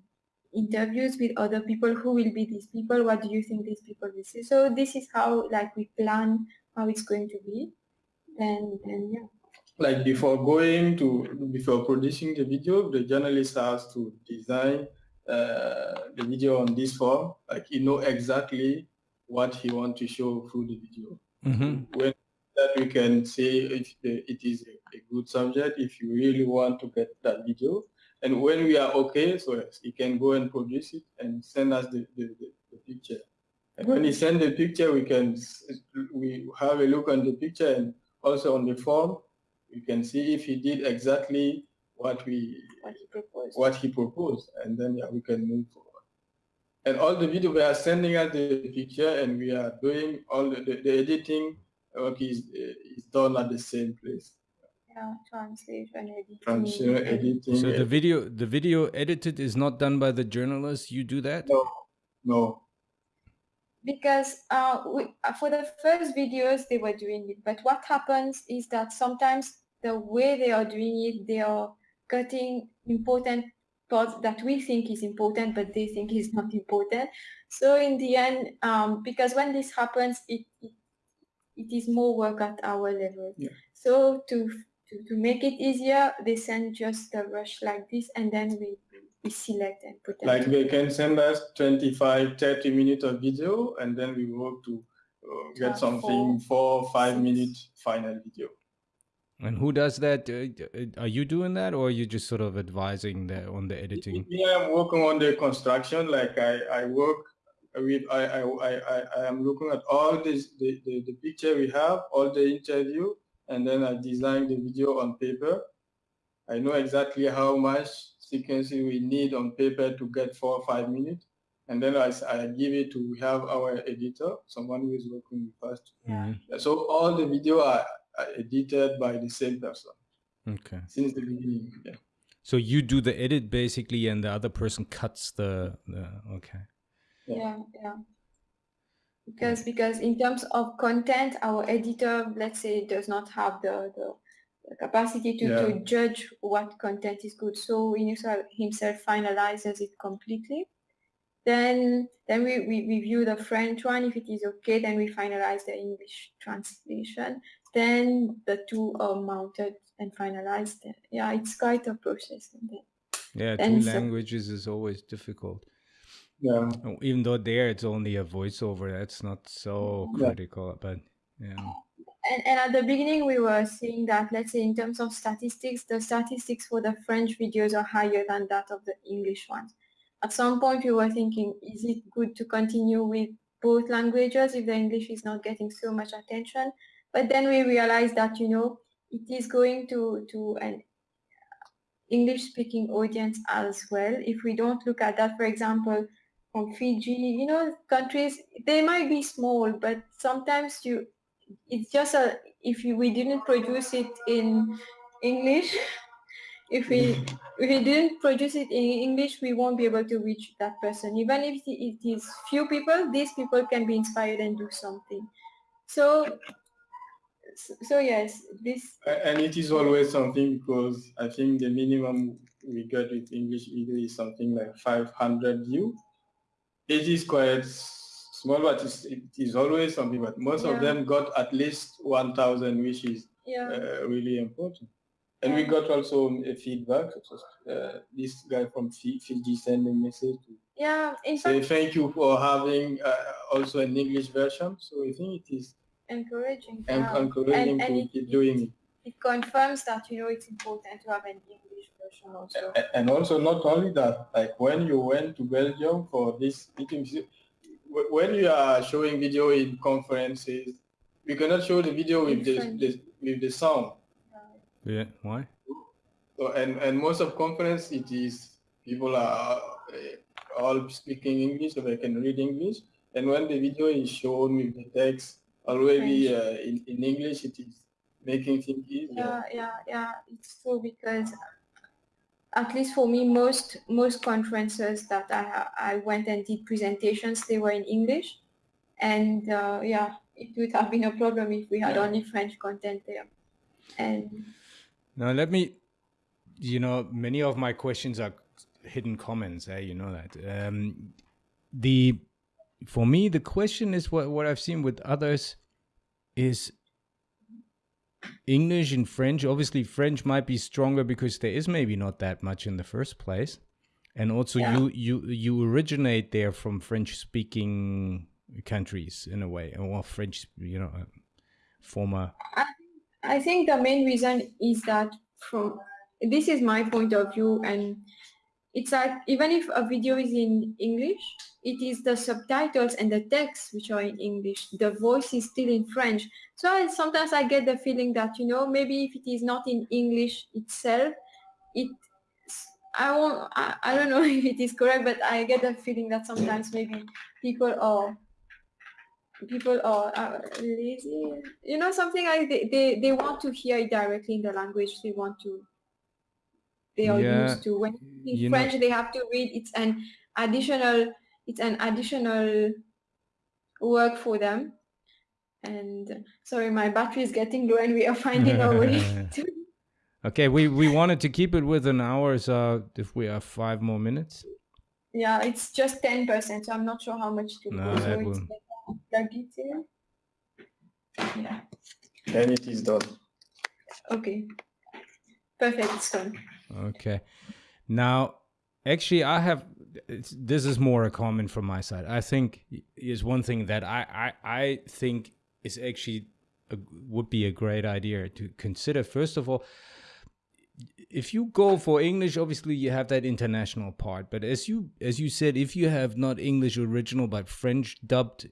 [SPEAKER 2] interviews with other people who will be these people. What do you think these people will say so this is how like we plan how it's going to be. And then yeah.
[SPEAKER 3] Like before going to before producing the video the journalist has to design uh, the video on this form. Like you know exactly what he want to show through the video. Mm-hmm. when that we can say if it is a, a good subject if you really want to get that video And when we are okay, so he can go and produce it and send us the, the, the, the picture. And when he send the picture, we can we have a look on the picture and also on the form, we can see if he did exactly what we
[SPEAKER 2] what he proposed,
[SPEAKER 3] what he proposed and then yeah, we can move forward. And all the video we are sending us the picture and we are doing all the, the, the editing work is is done at the same place.
[SPEAKER 2] Yeah, translation, editing.
[SPEAKER 3] Translation, editing.
[SPEAKER 1] So the video the video edited is not done by the journalist. You do that?
[SPEAKER 3] No, no
[SPEAKER 2] because uh, we, uh, for the first videos they were doing it but what happens is that sometimes the way they are doing it they are cutting important parts that we think is important but they think is not important so in the end um, because when this happens it, it, it is more work at our level
[SPEAKER 3] yeah.
[SPEAKER 2] so to, to to make it easier they send just a rush like this and then we we select and put them
[SPEAKER 3] like they can send us 25 30 minutes of video and then we work to uh, get something four, four five minute final video.
[SPEAKER 1] And who does that? Uh, are you doing that or are you just sort of advising that on the editing?
[SPEAKER 3] Yeah i'm working on the construction like i i work with i i i, I am looking at all this the, the the picture we have all the interview and then i design the video on paper i know exactly how much sequencing we need on paper to get four or five minutes. And then I, I give it to have our editor, someone who is working with us. Mm-hmm.
[SPEAKER 1] Yeah.
[SPEAKER 3] So all the video are, are edited by the same person.
[SPEAKER 1] Okay.
[SPEAKER 3] Since the beginning. Yeah.
[SPEAKER 1] So you do the edit basically, and the other person cuts the. the okay.
[SPEAKER 2] Yeah, yeah. yeah. Because because in terms of content, our editor, let's say, does not have the the capacity to, yeah. to judge what content is good. So he himself finalizes it completely. Then then we, we review the French one. If it is okay, then we finalize the English translation. Then the two are mounted and finalized. Yeah, it's quite a process.
[SPEAKER 1] Yeah, two so, languages is always difficult.
[SPEAKER 3] Yeah.
[SPEAKER 1] Even though there it's only a voiceover, that's not so yeah. critical. But yeah
[SPEAKER 2] and, and at the beginning we were seeing that let's say in terms of statistics the statistics for the french videos are higher than that of the english ones at some point we were thinking is it good to continue with both languages if the english is not getting so much attention but then we realized that you know it is going to to an english speaking audience as well if we don't look at that for example from fiji you know countries they might be small but sometimes you it's just a if you, we didn't produce it in English, if we if we didn't produce it in English, we won't be able to reach that person. Even if it is few people, these people can be inspired and do something. So so yes, this
[SPEAKER 3] and it is always something because I think the minimum we got with English video is something like 500 view. It is quite small but it's, it is always something but most yeah. of them got at least 1000 which is
[SPEAKER 2] yeah.
[SPEAKER 3] uh, really important and yeah. we got also a feedback uh, this guy from fiji sent a message to
[SPEAKER 2] yeah
[SPEAKER 3] say thank you for having uh, also an english version so i think it is
[SPEAKER 2] encouraging
[SPEAKER 3] and encouraging and, and to it, keep doing it
[SPEAKER 2] it confirms that you know it's important to have an english version also
[SPEAKER 3] and also not only that like when you went to belgium for this meeting when you are showing video in conferences, we cannot show the video with the, the, with the sound.
[SPEAKER 1] Yeah, why?
[SPEAKER 3] So and and most of conference it is people are uh, all speaking English, so they can read English. And when the video is shown with the text already uh, in in English, it is making things easier.
[SPEAKER 2] Yeah, yeah, yeah. It's true because at least for me, most most conferences that I I went and did presentations, they were in English, and uh, yeah, it would have been a problem if we had yeah. only French content there. And
[SPEAKER 1] now let me, you know, many of my questions are hidden comments. Eh? You know that. Um, the for me, the question is what what I've seen with others is English and French. Obviously, French might be stronger because there is maybe not that much in the first place, and also yeah. you you you originate there from French speaking countries in a way, or French, you know, uh, former.
[SPEAKER 2] I, I think the main reason is that from this is my point of view and it's like even if a video is in English, it is the subtitles and the text which are in English. The voice is still in French. So I, sometimes I get the feeling that, you know, maybe if it is not in English itself, it I won't I, I don't know if it is correct, but I get the feeling that sometimes maybe people are people are uh, lazy you know something like they, they they want to hear it directly in the language they want to they are yeah, used to when in french know. they have to read it's an additional it's an additional work for them and sorry my battery is getting low and we are finding our way to
[SPEAKER 1] okay we we wanted to keep it within hours uh if we have five more minutes
[SPEAKER 2] yeah it's just 10 percent so i'm not sure how much to no, go so will plug it in. Yeah.
[SPEAKER 3] And it is done.
[SPEAKER 2] Okay. Perfect, it's done.
[SPEAKER 1] Okay. Now, actually, I have, this is more a comment from my side. I think is one thing that I, I, I think is actually a, would be a great idea to consider. First of all, if you go for English, obviously you have that international part. But as you as you said, if you have not English original but French dubbed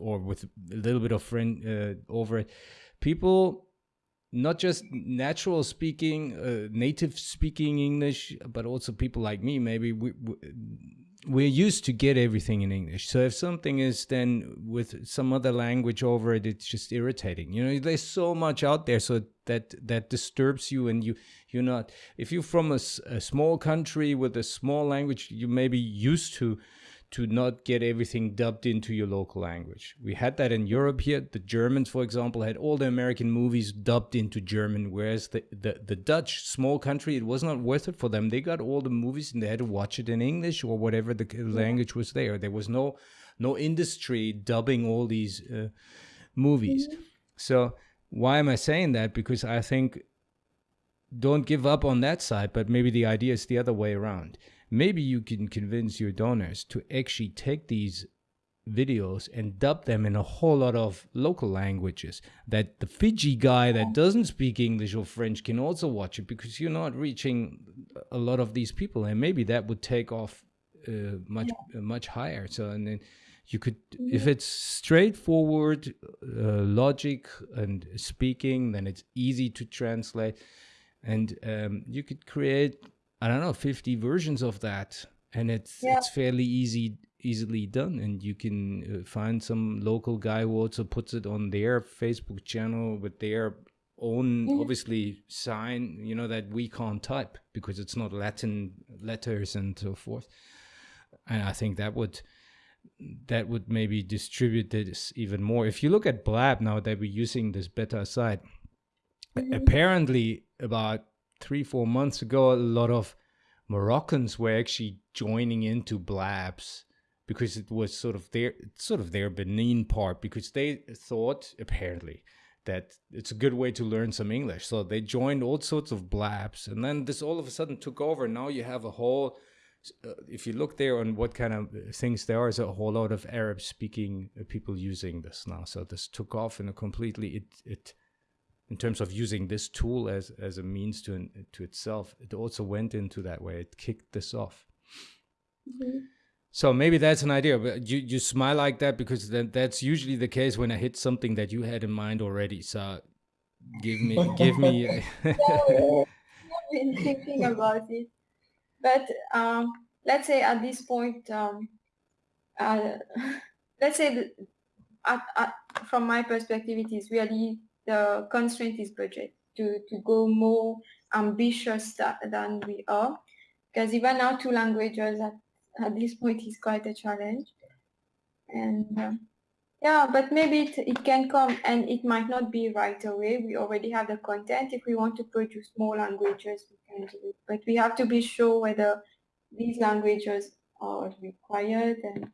[SPEAKER 1] or with a little bit of French uh, over it, people not just natural speaking, uh, native speaking English, but also people like me, maybe we, we're used to get everything in English. So if something is then with some other language over it, it's just irritating. You know, there's so much out there, so that that disturbs you, and you you're not. If you're from a, a small country with a small language, you may be used to to not get everything dubbed into your local language. We had that in Europe here. The Germans, for example, had all the American movies dubbed into German, whereas the, the, the Dutch, small country, it was not worth it for them. They got all the movies and they had to watch it in English or whatever the language was there. There was no no industry dubbing all these uh, movies. So why am I saying that? Because I think don't give up on that side, but maybe the idea is the other way around maybe you can convince your donors to actually take these videos and dub them in a whole lot of local languages that the Fiji guy that doesn't speak English or French can also watch it because you're not reaching a lot of these people and maybe that would take off uh, much yeah. uh, much higher so and then you could if mm-hmm. it's straightforward uh, logic and speaking then it's easy to translate and um, you could create I don't know, 50 versions of that. And it's yeah. it's fairly easy easily done and you can uh, find some local guy who also puts it on their Facebook channel with their own mm. obviously sign you know that we can't type because it's not latin letters and so forth and i think that would that would maybe distribute this even more if you look at blab now that we're using this beta site mm-hmm. apparently about three, four months ago, a lot of Moroccans were actually joining into Blabs because it was sort of their sort of their Benin part because they thought apparently that it's a good way to learn some English. So they joined all sorts of blabs, and then this all of a sudden took over. Now you have a whole. Uh, if you look there on what kind of things there are, is a whole lot of Arab speaking people using this now. So this took off in a completely it it in terms of using this tool as as a means to to itself it also went into that way. It kicked this off. Mm-hmm. so maybe that's an idea but you you smile like that because then that's usually the case when i hit something that you had in mind already. So give me give me
[SPEAKER 2] i've been thinking about it. But um let's say at this point um uh, let's say at, at, from my perspective it is really the constraint is budget to, to go more ambitious than we are. Because even now two languages at, at this point is quite a challenge. And uh, yeah, but maybe it, it can come and it might not be right away. We already have the content. If we want to produce more languages, we can do it. But we have to be sure whether these languages are required and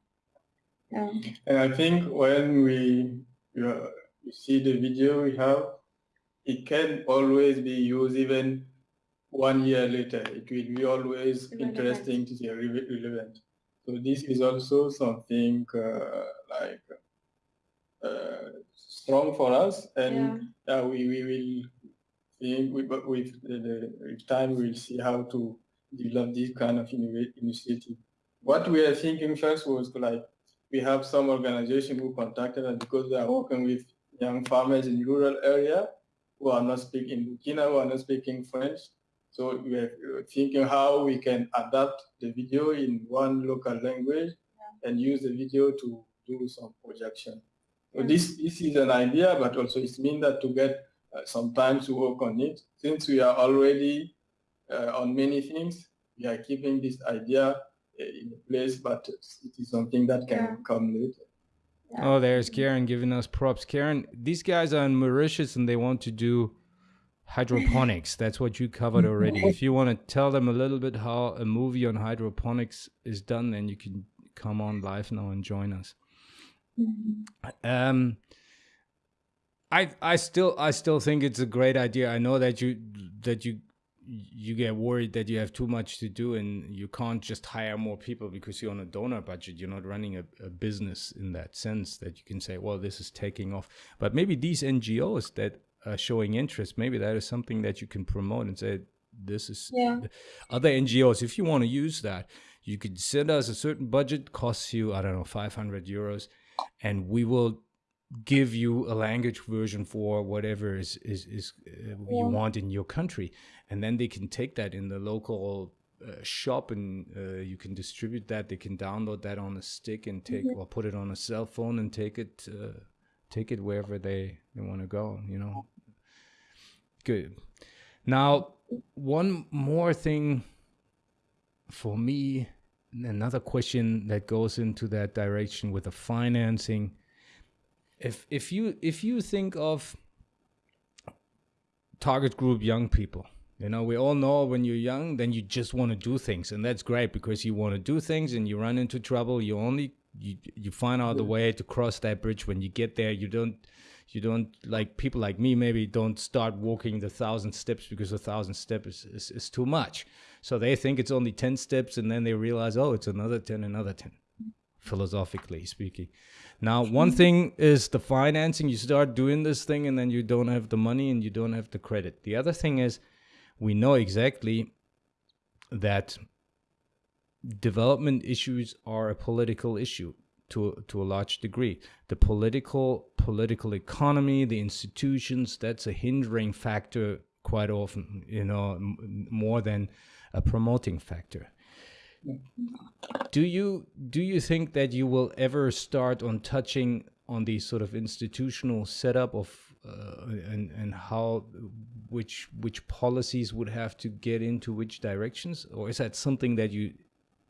[SPEAKER 3] yeah. And I think when we uh, you see the video we have, it can always be used even one year later. It will be always relevant. interesting to see relevant. So this is also something uh, like uh, strong for us, and yeah. we, we will with, with, the, with time we'll see how to develop this kind of initiative. What we are thinking first was like we have some organization who contacted us because they are working with young farmers in rural area who are not speaking in Burkina, who are not speaking French. So we are thinking how we can adapt the video in one local language yeah. and use the video to do some projection. So this, this is an idea, but also it means that to get uh, some time to work on it. Since we are already uh, on many things, we are keeping this idea uh, in place, but it is something that can yeah. come later.
[SPEAKER 1] Oh, there's Karen giving us props. Karen, these guys are in Mauritius and they want to do hydroponics. That's what you covered already. if you want to tell them a little bit how a movie on hydroponics is done, then you can come on live now and join us. Um, I I still I still think it's a great idea. I know that you that you you get worried that you have too much to do and you can't just hire more people because you're on a donor budget. You're not running a, a business in that sense that you can say, well, this is taking off. But maybe these NGOs that are showing interest, maybe that is something that you can promote and say, this is yeah. other NGOs. If you want to use that, you could send us a certain budget, costs you, I don't know, 500 euros, and we will give you a language version for whatever is is, is uh, yeah. you want in your country and then they can take that in the local uh, shop and uh, you can distribute that. They can download that on a stick and take mm-hmm. or put it on a cell phone and take it uh, take it wherever they they want to go you know? Good. Now one more thing for me another question that goes into that direction with the financing. If if you if you think of target group young people you know we all know when you're young then you just want to do things and that's great because you want to do things and you run into trouble. You only you you find out the way to cross that bridge when you get there. You don't you don't like people like me maybe don't start walking the thousand steps because a thousand steps is, is, is too much. So they think it's only 10 steps and then they realize oh it's another 10 another 10 philosophically speaking. Now, one thing is the financing. You start doing this thing and then you don't have the money and you don't have the credit. The other thing is we know exactly that development issues are a political issue to to a large degree. The political political economy, the institutions, that's a hindering factor quite often, you know, more than a promoting factor do you do you think that you will ever start on touching on the sort of institutional setup of uh, and and how which which policies would have to get into which directions? Or is that something that you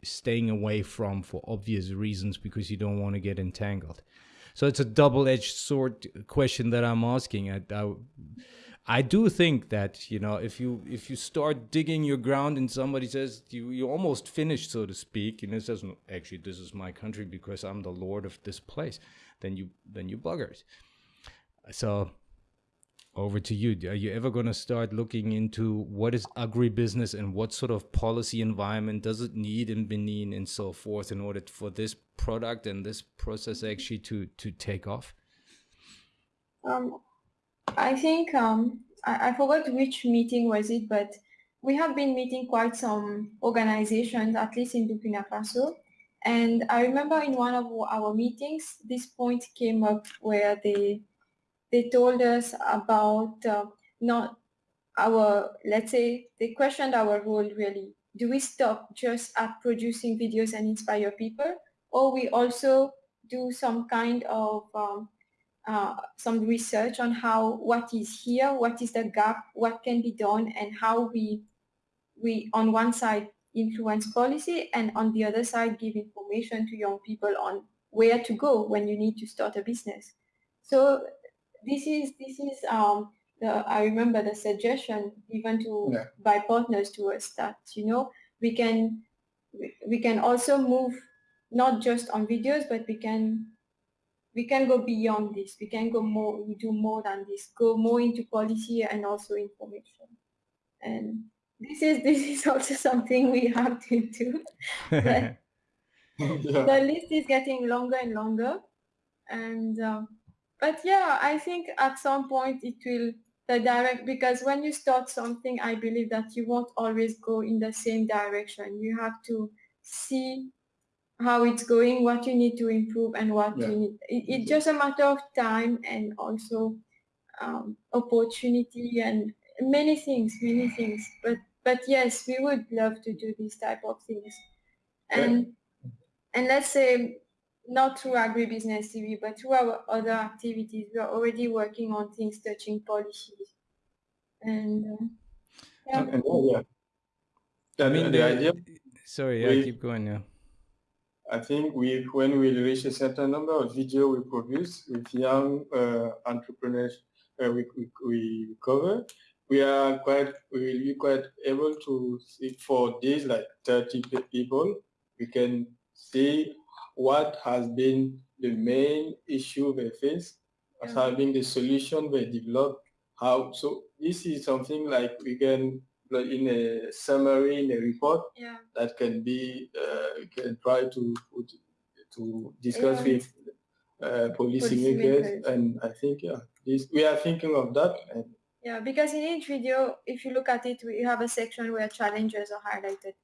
[SPEAKER 1] staying away from for obvious reasons because you don't want to get entangled? So it's a double-edged sword question that i'm asking. I, I I do think that you know if you if you start digging your ground and somebody says you you almost finished so to speak and it says actually this is my country because I'm the lord of this place then you then you buggers so over to you are you ever going to start looking into what is agribusiness and what sort of policy environment does it need in Benin and so forth in order for this product and this process actually to to take off
[SPEAKER 2] um I think um, I, I forgot which meeting was it, but we have been meeting quite some organizations, at least in Burkina Faso. And I remember in one of our meetings, this point came up where they they told us about uh, not our, let's say, they questioned our role really. Do we stop just at producing videos and inspire people? Or we also do some kind of um, uh, some research on how what is here, what is the gap, what can be done, and how we we on one side influence policy and on the other side give information to young people on where to go when you need to start a business. So this is this is um, the, I remember the suggestion given to yeah. by partners to us that you know we can we can also move not just on videos but we can we can go beyond this. We can go more, we do more than this, go more into policy and also information. And this is this is also something we have to do. yeah. The list is getting longer and longer. And um, but yeah, I think at some point it will the direct because when you start something i believe that you won't always go in the same direction. You have to see how it's going what you need to improve and what yeah. you need. It, it's just a matter of time and also um, opportunity and many things many things. But but yes we would love to do these type of things. And and let's say not through agribusiness TV, but through our other activities, we are already working on things touching policies. And uh, yeah. And,
[SPEAKER 1] yeah. I mean, the, the idea. Sorry, yeah, keep going. Yeah.
[SPEAKER 3] I think we, when we reach a certain number of video we produce with young uh, entrepreneurs, uh, we, we, we cover, we are quite, we will be quite able to see for days like 30 people, we can see what has been the main issue they face, as yeah. having the solution they develop, how, so this is something like we can put in a summary in a report
[SPEAKER 2] yeah.
[SPEAKER 3] that can be uh, can try to put, to discuss yeah. with uh, policymakers and I think yeah this we are thinking of that and
[SPEAKER 2] yeah because in each video if you look at it we have a section where challenges are highlighted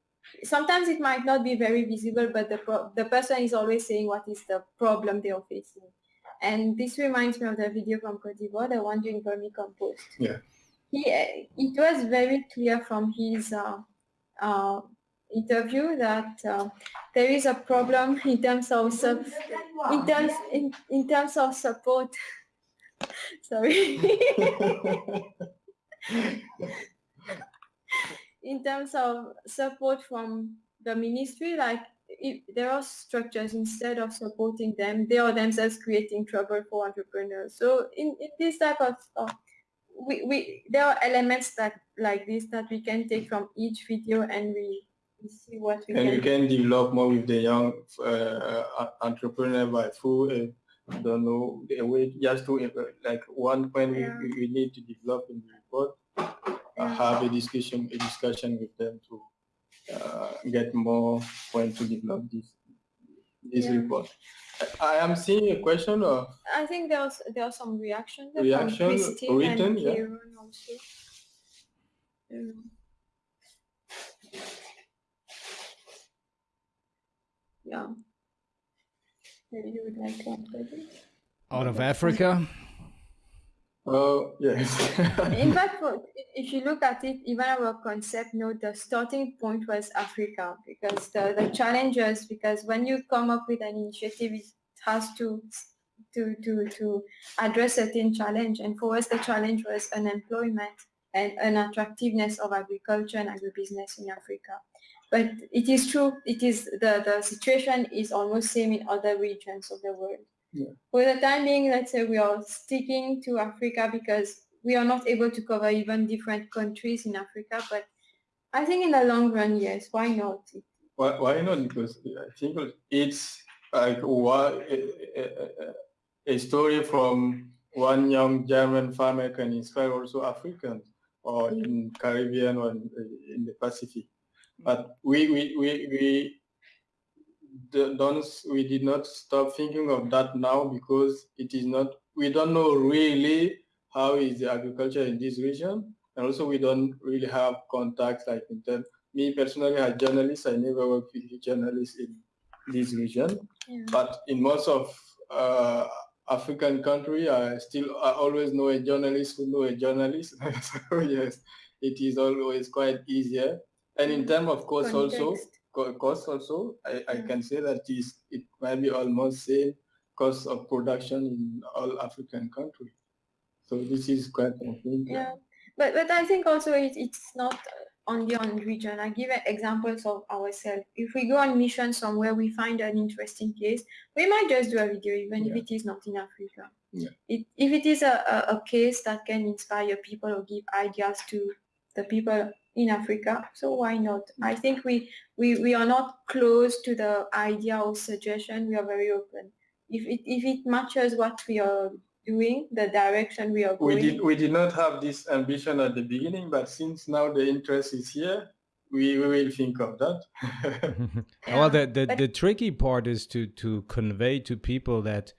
[SPEAKER 2] sometimes it might not be very visible, but the, the person is always saying what is the problem they are facing. And this reminds me of the video from Cote d'Ivoire, the one doing vermicompost.
[SPEAKER 3] Yeah.
[SPEAKER 2] He, it was very clear from his uh, uh, interview that uh, there is a problem in terms of in terms in, in terms of support. Sorry. in terms of support from the ministry, like if there are structures instead of supporting them, they are themselves creating trouble for entrepreneurs. So in, in this type of stuff, we, we there are elements that like this that we can take from each video and we, we see what we
[SPEAKER 3] and
[SPEAKER 2] can.
[SPEAKER 3] we can develop more with the young uh, entrepreneur by through uh, I don't know a way just to uh, like one point yeah. we, we need to develop in the report have a discussion a discussion with them to uh, get more point to develop this this yeah. report. I am seeing a question or
[SPEAKER 2] I think there's there are some reactions.
[SPEAKER 3] Reaction written, and yeah. Also.
[SPEAKER 2] Um, yeah. Maybe you would like to answer
[SPEAKER 1] Out of Africa.
[SPEAKER 3] Oh, yes.
[SPEAKER 2] In fact, if you look at it, even our concept note, the starting point was Africa because the, the challenges, because when you come up with an initiative, it has to to to to address certain challenge. And for us, the challenge was unemployment and unattractiveness of agriculture and agribusiness in Africa. But it is true, it is the, the situation is almost same in other regions of the world.
[SPEAKER 3] Yeah.
[SPEAKER 2] For the time being, let's say we are sticking to Africa because we are not able to cover even different countries in Africa. But I think in the long run, yes, why not?
[SPEAKER 3] Why, why not? Because I think it's like a, a story from one young German farmer can inspire also Africans or in mm. Caribbean or in, in the Pacific. But we, we, we, we don't we did not stop thinking of that now because it is not we don't know really how is the agriculture in this region and also we don't really have contacts like in terms me personally as a journalist I never worked with journalists in this region yeah. but in most of uh, African country I still I always know a journalist who know a journalist so yes it is always quite easier and in terms of course Context. also cost also, I, I hmm. can say that is it might be almost same cost of production in all African countries. So this is quite
[SPEAKER 2] something. Yeah, but but I think also it, it's not only on region. I give examples of ourselves. If we go on mission somewhere, we find an interesting case, we might just do a video even yeah. if it is not in Africa.
[SPEAKER 3] Yeah.
[SPEAKER 2] It, if it is a, a, a case that can inspire people or give ideas to the people in Africa. So why not? I think we, we, we are not close to the idea or suggestion. We are very open. If it, if it matches what we are doing, the direction we are going.
[SPEAKER 3] We did, we did not have this ambition at the beginning, but since now the interest is here, we, we will think of that.
[SPEAKER 1] well, the, the, the tricky part is to, to convey to people that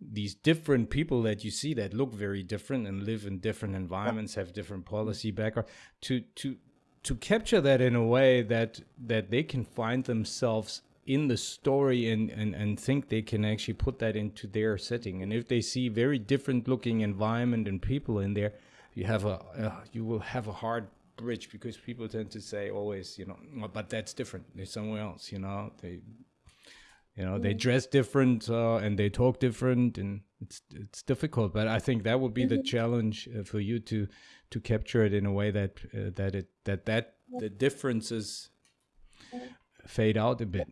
[SPEAKER 1] these different people that you see that look very different and live in different environments, have different policy background, to to to capture that in a way that that they can find themselves in the story and, and, and think they can actually put that into their setting. And if they see very different looking environment and people in there, you have a uh, you will have a hard bridge because people tend to say always, you know, but that's different. They're somewhere else, you know. They you know they dress different uh, and they talk different and it's it's difficult but i think that would be the mm-hmm. challenge uh, for you to to capture it in a way that uh, that it that that the differences fade out a bit.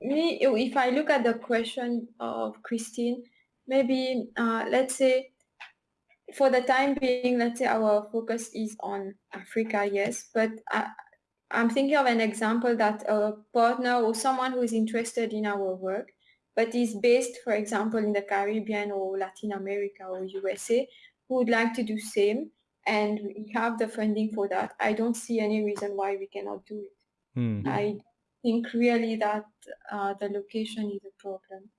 [SPEAKER 2] Me if i look at the question of christine maybe uh, let's say for the time being let's say our focus is on africa yes but uh, I'm thinking of an example that a partner or someone who is interested in our work, but is based, for example, in the Caribbean or Latin America or USA, who would like to do same, and we have the funding for that. I don't see any reason why we cannot do it. Mm. I think really that uh, the location is a problem.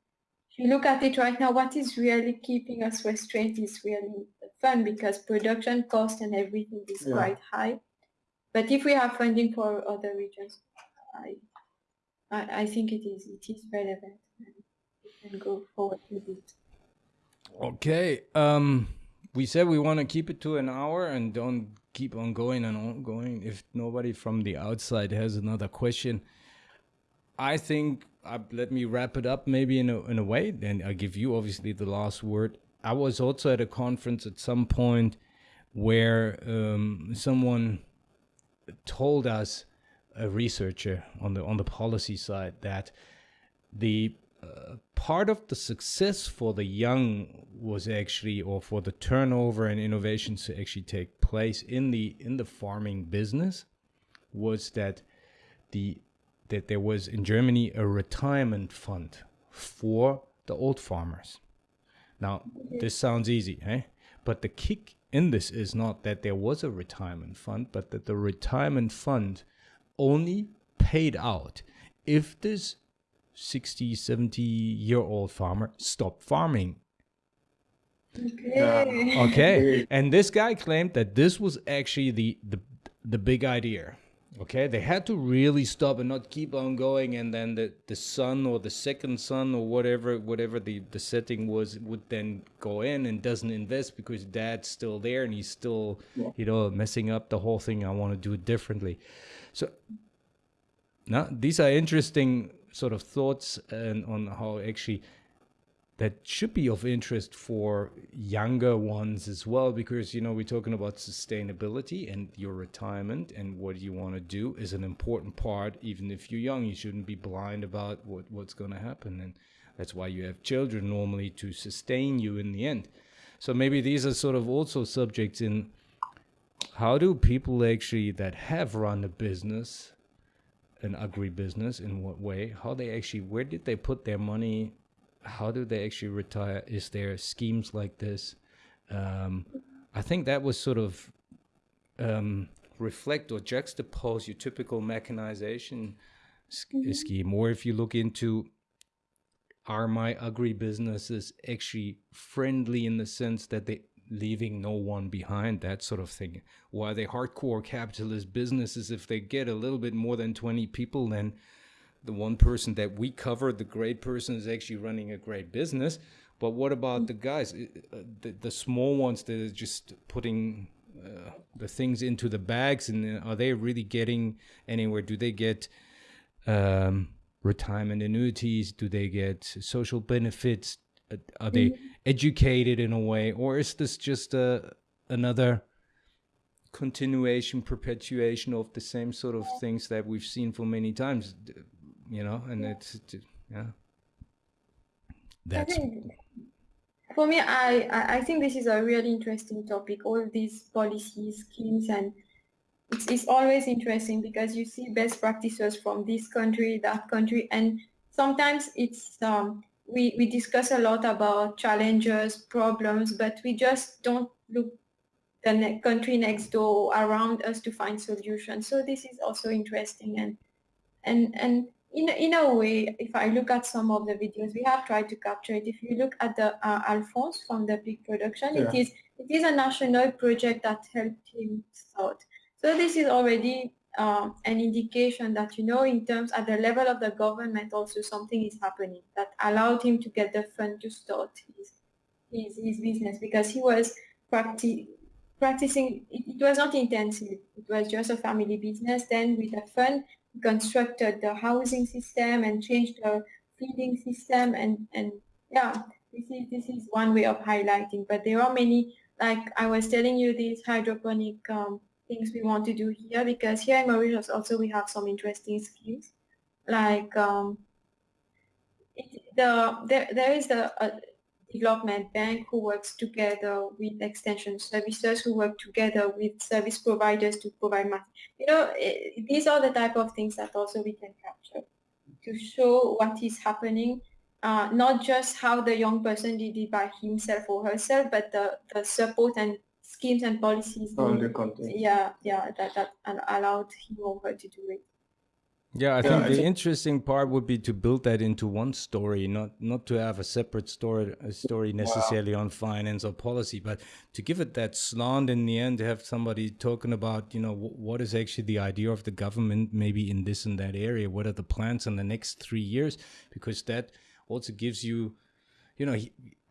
[SPEAKER 2] If you look at it right now, what is really keeping us restrained is really fun because production cost and everything is yeah. quite high. But if we have funding for other regions, I, I, I think it is it is relevant. And we can go forward with it.
[SPEAKER 1] Okay. Um, we said we want to keep it to an hour and don't keep on going and on going. If nobody from the outside has another question, I think uh, let me wrap it up maybe in a in a way. Then I give you obviously the last word. I was also at a conference at some point where um, someone told us a researcher on the on the policy side that the uh, part of the success for the young was actually or for the turnover and innovations to actually take place in the in the farming business was that the that there was in Germany a retirement fund for the old farmers. Now, this sounds easy, eh? But the kick in this is not that there was a retirement fund, but that the retirement fund only paid out if this 60, 70 year old farmer stopped farming.
[SPEAKER 2] Okay.
[SPEAKER 1] okay. And this guy claimed that this was actually the, the, the big idea Okay, they had to really stop and not keep on going, and then the, the son or the second son or whatever whatever the, the setting was would then go in and doesn't invest because dad's still there and he's still yeah. you know messing up the whole thing. I want to do it differently. So now these are interesting sort of thoughts and on how actually that should be of interest for younger ones as well because you know we're talking about sustainability and your retirement and what you want to do is an important part. Even if you're young you shouldn't be blind about what, what's going to happen. And that's why you have children normally to sustain you in the end. So maybe these are sort of also subjects in how do people actually that have run a business an agribusiness in what way how they actually where did they put their money how do they actually retire? Is there schemes like this? Um, I think that was sort of um, reflect or juxtapose your typical mechanization mm-hmm. scheme. Or if you look into are my agribusinesses actually friendly in the sense that they leaving no one behind, that sort of thing. Or are they hardcore capitalist businesses? If they get a little bit more than 20 people, then the one person that we cover, the great person, is actually running a great business. But what about the guys, uh, the, the small ones that are just putting uh, the things into the bags, and uh, are they really getting anywhere? Do they get um, retirement annuities? Do they get social benefits? Uh, are they mm-hmm. educated in a way, or is this just a another continuation, perpetuation of the same sort of things that we've seen for many times? You know, and yeah. it's, yeah. That's
[SPEAKER 2] for me. I I think this is a really interesting topic. All these policies, schemes, and it's, it's always interesting because you see best practices from this country, that country, and sometimes it's um, we we discuss a lot about challenges, problems, but we just don't look the ne- country next door around us to find solutions. So this is also interesting and and and in, in a way, if I look at some of the videos, we have tried to capture it. If you look at the uh, Alphonse from the big production, yeah. it is it is a national project that helped him start. So this is already uh, an indication that, you know, in terms at the level of the government, also something is happening that allowed him to get the fund to start his, his, his business because he was practi practicing, it, it was not intensive. It was just a family business. Then with the fund, constructed the housing system and changed the feeding system. And, and yeah, this is, this is one way of highlighting, but there are many, like I was telling you, these hydroponic um, things we want to do here because here in Mauritius also we have some interesting schemes like um, it, the there, there is a, uh, development bank who works together with extension services who work together with service providers to provide math. You know, it, eh, these are the type of things that also we can capture to show what is happening, uh, not just how the young person did it by himself or herself, but the, the support and schemes and policies.
[SPEAKER 3] All the content.
[SPEAKER 2] Yeah, yeah, that, that allowed him or her to do it.
[SPEAKER 1] Yeah, I think the interesting part would be to build that into one story, not not to have a separate story a story necessarily wow. on finance or policy, but to give it that slant in the end, to have somebody talking about, you know, what is actually the idea of the government, maybe in this and that area, what are the plans in the next three years, because that also gives you, you know,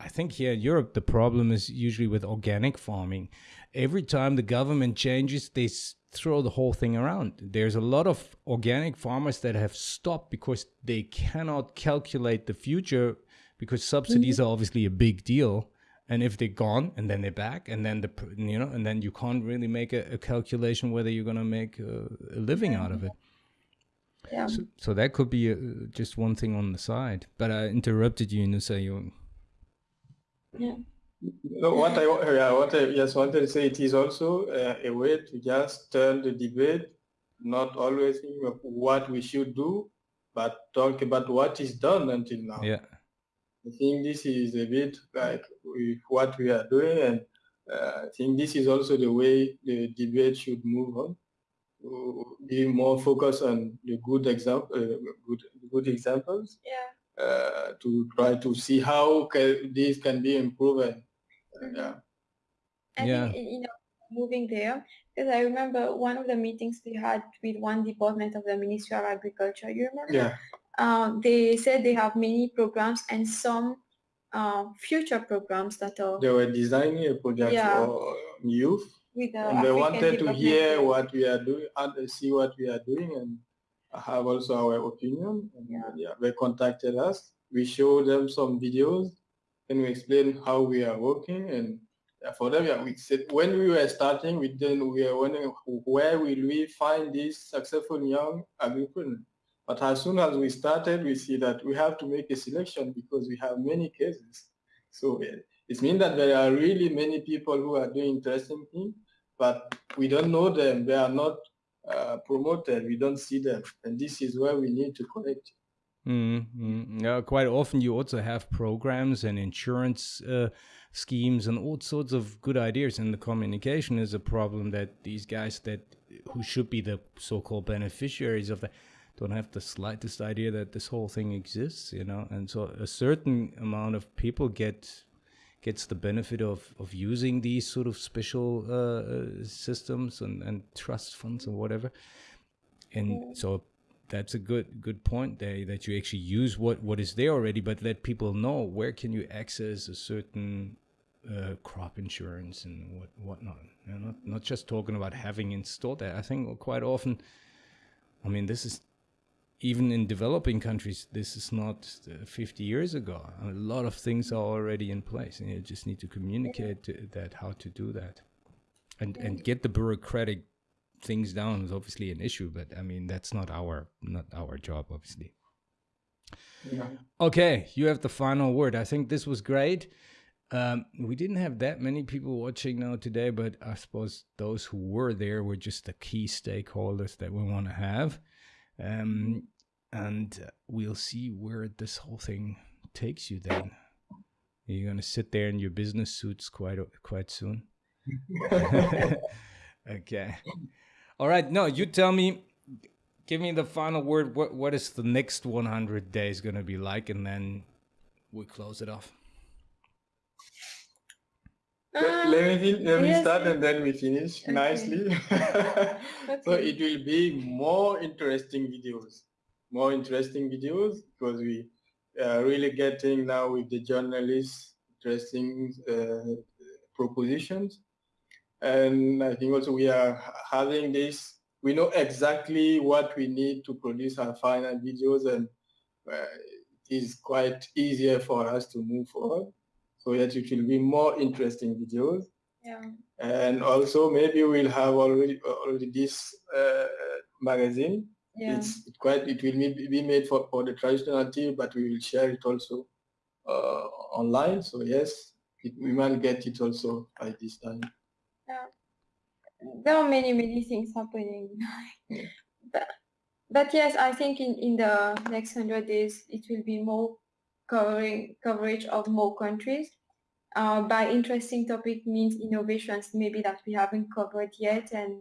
[SPEAKER 1] I think here in Europe the problem is usually with organic farming. Every time the government changes, they throw the whole thing around. There's a lot of organic farmers that have stopped because they cannot calculate the future because subsidies mm -hmm. are obviously a big deal. And if they're gone and then they're back and then the you know and then you can't really make a, a calculation whether you're going to make a, a living out of it.
[SPEAKER 2] Yeah.
[SPEAKER 1] So, so that could be a, just one thing on the side. But I interrupted you, Nusa. You.
[SPEAKER 2] Yeah.
[SPEAKER 3] No, what I yeah, what I just wanted to say, it is also uh, a way to just turn the debate, not always think of what we should do, but talk about what is done until now.
[SPEAKER 1] Yeah.
[SPEAKER 3] I think this is a bit like with what we are doing, and uh, I think this is also the way the debate should move on. Be more focused on the good example, uh, good good examples.
[SPEAKER 2] Yeah.
[SPEAKER 3] Uh, to try to see how can, this can be improved yeah.
[SPEAKER 2] I yeah. think, you know, moving there, because I remember one of the meetings we had with one department of the Ministry of Agriculture, you remember?
[SPEAKER 3] Yeah.
[SPEAKER 2] Uh, they said they have many programs and some uh, future programs that are...
[SPEAKER 3] They were designing a project yeah. for youth. With the and they wanted to hear what we are doing and uh, see what we are doing and have also our opinion. And yeah. Uh, yeah, they contacted us. We showed them some videos and we explain how we are working and for them, yeah, we said when we were starting, we then we were wondering where will we find these successful young agripreneurs. But as soon as we started, we see that we have to make a selection because we have many cases. So it means that there are really many people who are doing interesting things, but we don't know them. They are not uh, promoted. We don't see them. And this is where we need to connect.
[SPEAKER 1] Mm-hmm. Yeah, quite often you also have programs and insurance uh, schemes and all sorts of good ideas, and the communication is a problem that these guys that who should be the so-called beneficiaries of that don't have the slightest idea that this whole thing exists, you know. And so a certain amount of people get gets the benefit of of using these sort of special uh, uh systems and and trust funds or whatever. And so that's a good good point there that you actually use what what is there already but let people know where can you access a certain uh, crop insurance and what whatnot. You know, not not just talking about having installed that. I think quite often i mean this is even in developing countries this is not uh, 50 years ago a lot of things are already in place and you just need to communicate to that how to do that and and get the bureaucratic things down is obviously an issue, but I mean that's not our not our job, obviously. Yeah. Okay, you have the final word. I think this was great. Um, we didn't have that many people watching now today, but I suppose those who were there were just the key stakeholders that we want to have. Um, and we'll see where this whole thing takes you then. You're going to sit there in your business suits quite quite soon. okay. All right. No, you tell me. give me the final word. What what is the next 100 days going to be like, and then we close it off.
[SPEAKER 3] Uh, let me let me yes, start and then we finish okay. nicely. okay. So it will be more interesting videos, more interesting videos because we are really getting now with the journalists interesting uh, propositions, and I think also we are having this. We know exactly what we need to produce our final videos, and uh, it is quite easier for us to move forward so that it will be more interesting videos.
[SPEAKER 2] Yeah.
[SPEAKER 3] And also maybe we'll have already already this uh, magazine.
[SPEAKER 2] Yeah.
[SPEAKER 3] It's it quite it will be made for, for the traditional TV, but we will share it also uh, online. So yes, it, we might get it also by this time.
[SPEAKER 2] Yeah. There are many many things happening. but, but yes, I think in, in the next hundred days it will be more covering coverage of more countries. Uh, by interesting topic means innovations maybe that we haven't covered yet and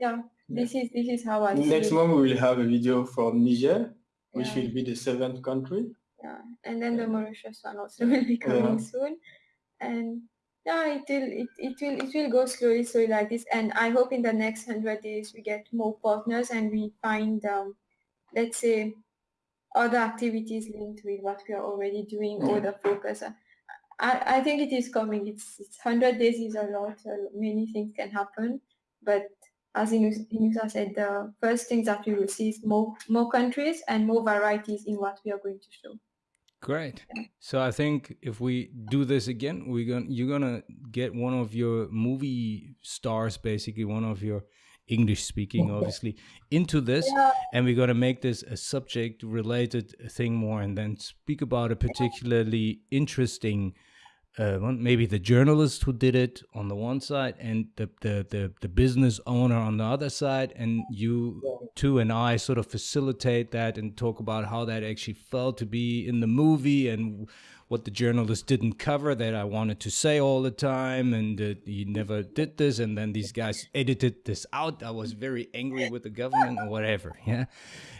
[SPEAKER 2] yeah, this is this is how I
[SPEAKER 3] next month we will have a video from Niger which yeah. will be the seventh country.
[SPEAKER 2] Yeah and then the Mauritius one also will be coming yeah. soon. And yeah it will it, it will it will go slowly slowly like this. And I hope in the next hundred days we get more partners and we find um, let's say other activities linked with what we are already doing or the focus I, I think it is coming. It's, it's 100 days is a lot. Uh, many things can happen. But as Inusa said, the first things that we will see is more, more countries and more varieties in what we are going to show.
[SPEAKER 1] Great. So I think if we do this again, we're gonna you're gonna get one of your movie stars, basically one of your English speaking, obviously, into this. Yeah. And we're going to make this a subject related thing more and then speak about a particularly interesting. Uh, maybe the journalist who did it on the one side and the, the, the, the business owner on the other side and you two and i sort of facilitate that and talk about how that actually felt to be in the movie and what the journalist didn't cover that I wanted to say all the time, and uh, he never did this, and then these guys edited this out. I was very angry with the government or whatever. Yeah.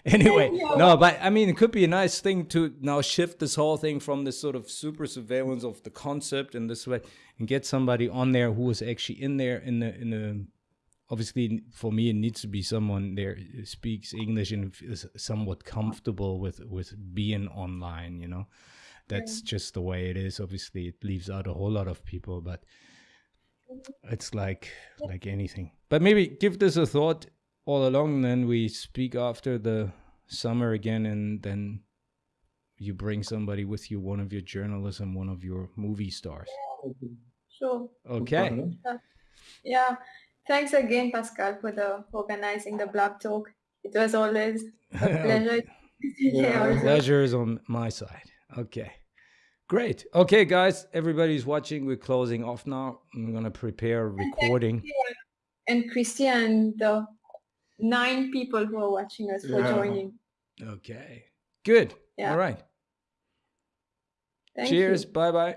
[SPEAKER 1] Anyway, no, but I mean, it could be a nice thing to now shift this whole thing from this sort of super surveillance of the concept in this way and get somebody on there who was actually in there in the in the obviously for me it needs to be someone there speaks english and is somewhat comfortable with with being online you know that's yeah. just the way it is. Obviously it leaves out a whole lot of people but it's like like anything. But maybe give this a thought all along and then we speak after the summer again and then you bring somebody with you one of your journalism one of your movie stars.
[SPEAKER 2] Sure.
[SPEAKER 1] Okay.
[SPEAKER 2] Yeah. Thanks again pascal for the organizing the blog talk. It was always a pleasure.
[SPEAKER 1] Yeah, pleasure is on my side Okay. Great. Okay, guys, everybody's watching. We're closing off now. I'm going to prepare a recording.
[SPEAKER 2] And Christian, the nine people who are watching us for yeah. joining.
[SPEAKER 1] Okay. Good. Yeah. All right. Thank Cheers. Bye bye.